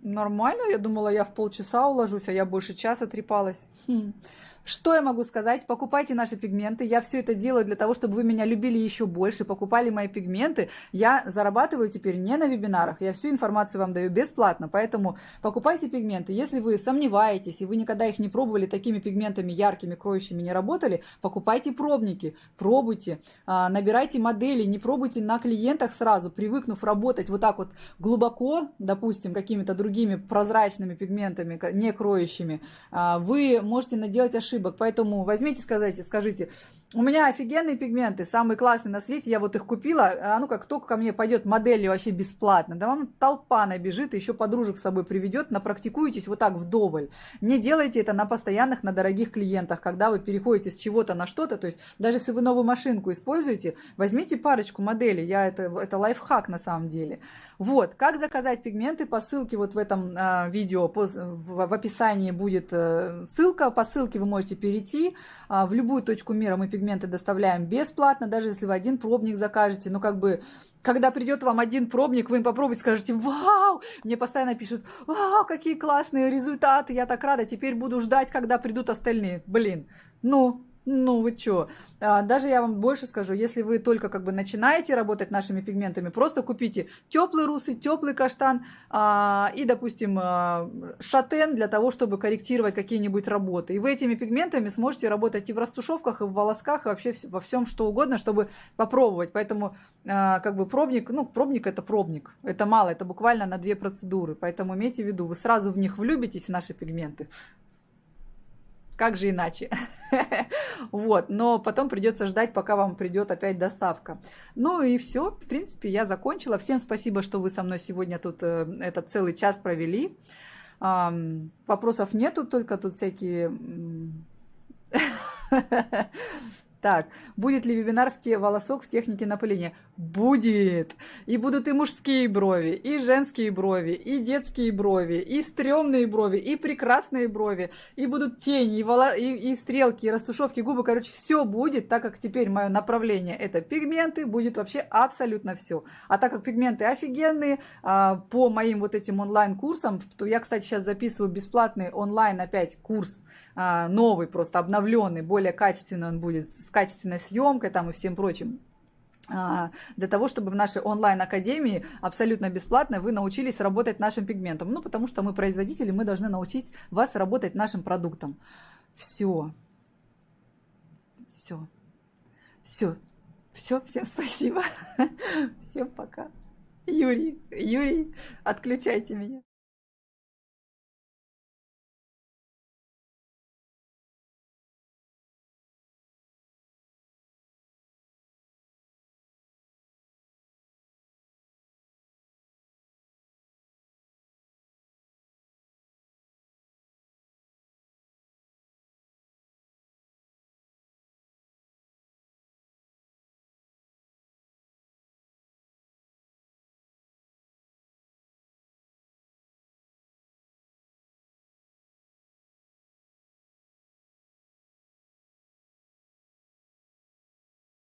нормально. Я думала, я в полчаса уложусь, а я больше часа трепалась. Хм. Что я могу сказать? Покупайте наши пигменты. Я все это делаю для того, чтобы вы меня любили еще больше, покупали мои пигменты. Я зарабатываю теперь не на вебинарах. Я всю информацию вам даю бесплатно. Поэтому покупайте пигменты. Если вы сомневаетесь и вы никогда их не пробовали, такими пигментами яркими, кроющими не работали, покупайте пробники, пробуйте, а, набирайте модели, не пробуйте на клиентах сразу, привыкнув работать вот так вот глубоко, допустим, какими-то другими прозрачными пигментами, не кроющими, а, вы можете наделать ошибки ошибок. Поэтому возьмите, скажите, скажите, у меня офигенные пигменты, самые классные на свете, я вот их купила, а ну как только ко мне пойдет модели вообще бесплатно, да вам толпа набежит, еще подружек с собой приведет, напрактикуйтесь вот так вдоволь. Не делайте это на постоянных, на дорогих клиентах, когда вы переходите с чего-то на что-то, то есть даже если вы новую машинку используете, возьмите парочку моделей, я это, это лайфхак на самом деле. Вот, как заказать пигменты, по ссылке вот в этом э, видео, по, в, в описании будет э, ссылка, по ссылке вы можете перейти, э, в любую точку мира мы пигменты доставляем бесплатно, даже если вы один пробник закажете, ну как бы когда придет вам один пробник, вы попробуйте, скажете, вау, мне постоянно пишут, вау, какие классные результаты, я так рада, теперь буду ждать, когда придут остальные. Блин, ну, ну вы чё? А, даже я вам больше скажу, если вы только как бы начинаете работать нашими пигментами, просто купите теплый русый, теплый каштан а, и, допустим, а, шатен для того, чтобы корректировать какие-нибудь работы. И вы этими пигментами сможете работать и в растушевках, и в волосках, и вообще во всем что угодно, чтобы попробовать. Поэтому как бы пробник, ну пробник это пробник, это мало, это буквально на две процедуры. Поэтому имейте в виду, вы сразу в них влюбитесь, наши пигменты. Как же иначе? [LAUGHS] вот, но потом придется ждать, пока вам придет опять доставка. Ну и все, в принципе, я закончила. Всем спасибо, что вы со мной сегодня тут э, этот целый час провели. Вопросов нету, только тут всякие [LAUGHS] Так, будет ли вебинар в те волосок в технике напыления? Будет! И будут и мужские брови, и женские брови, и детские брови, и стрёмные брови, и прекрасные брови, и будут тени, и, воло... и, и стрелки, и растушевки губы. Короче, все будет, так как теперь мое направление это пигменты, будет вообще абсолютно все. А так как пигменты офигенные, а, по моим вот этим онлайн-курсам, то я, кстати, сейчас записываю бесплатный онлайн опять курс, а, новый, просто обновленный, более качественный он будет, с качественной съемкой там и всем прочим а, для того, чтобы в нашей онлайн-академии абсолютно бесплатно вы научились работать нашим пигментом. Ну, потому что мы производители, мы должны научить вас работать нашим продуктом. Все. Все. Все. Все. Всем спасибо. [LAUGHS] Всем пока. Юрий, Юрий, отключайте меня.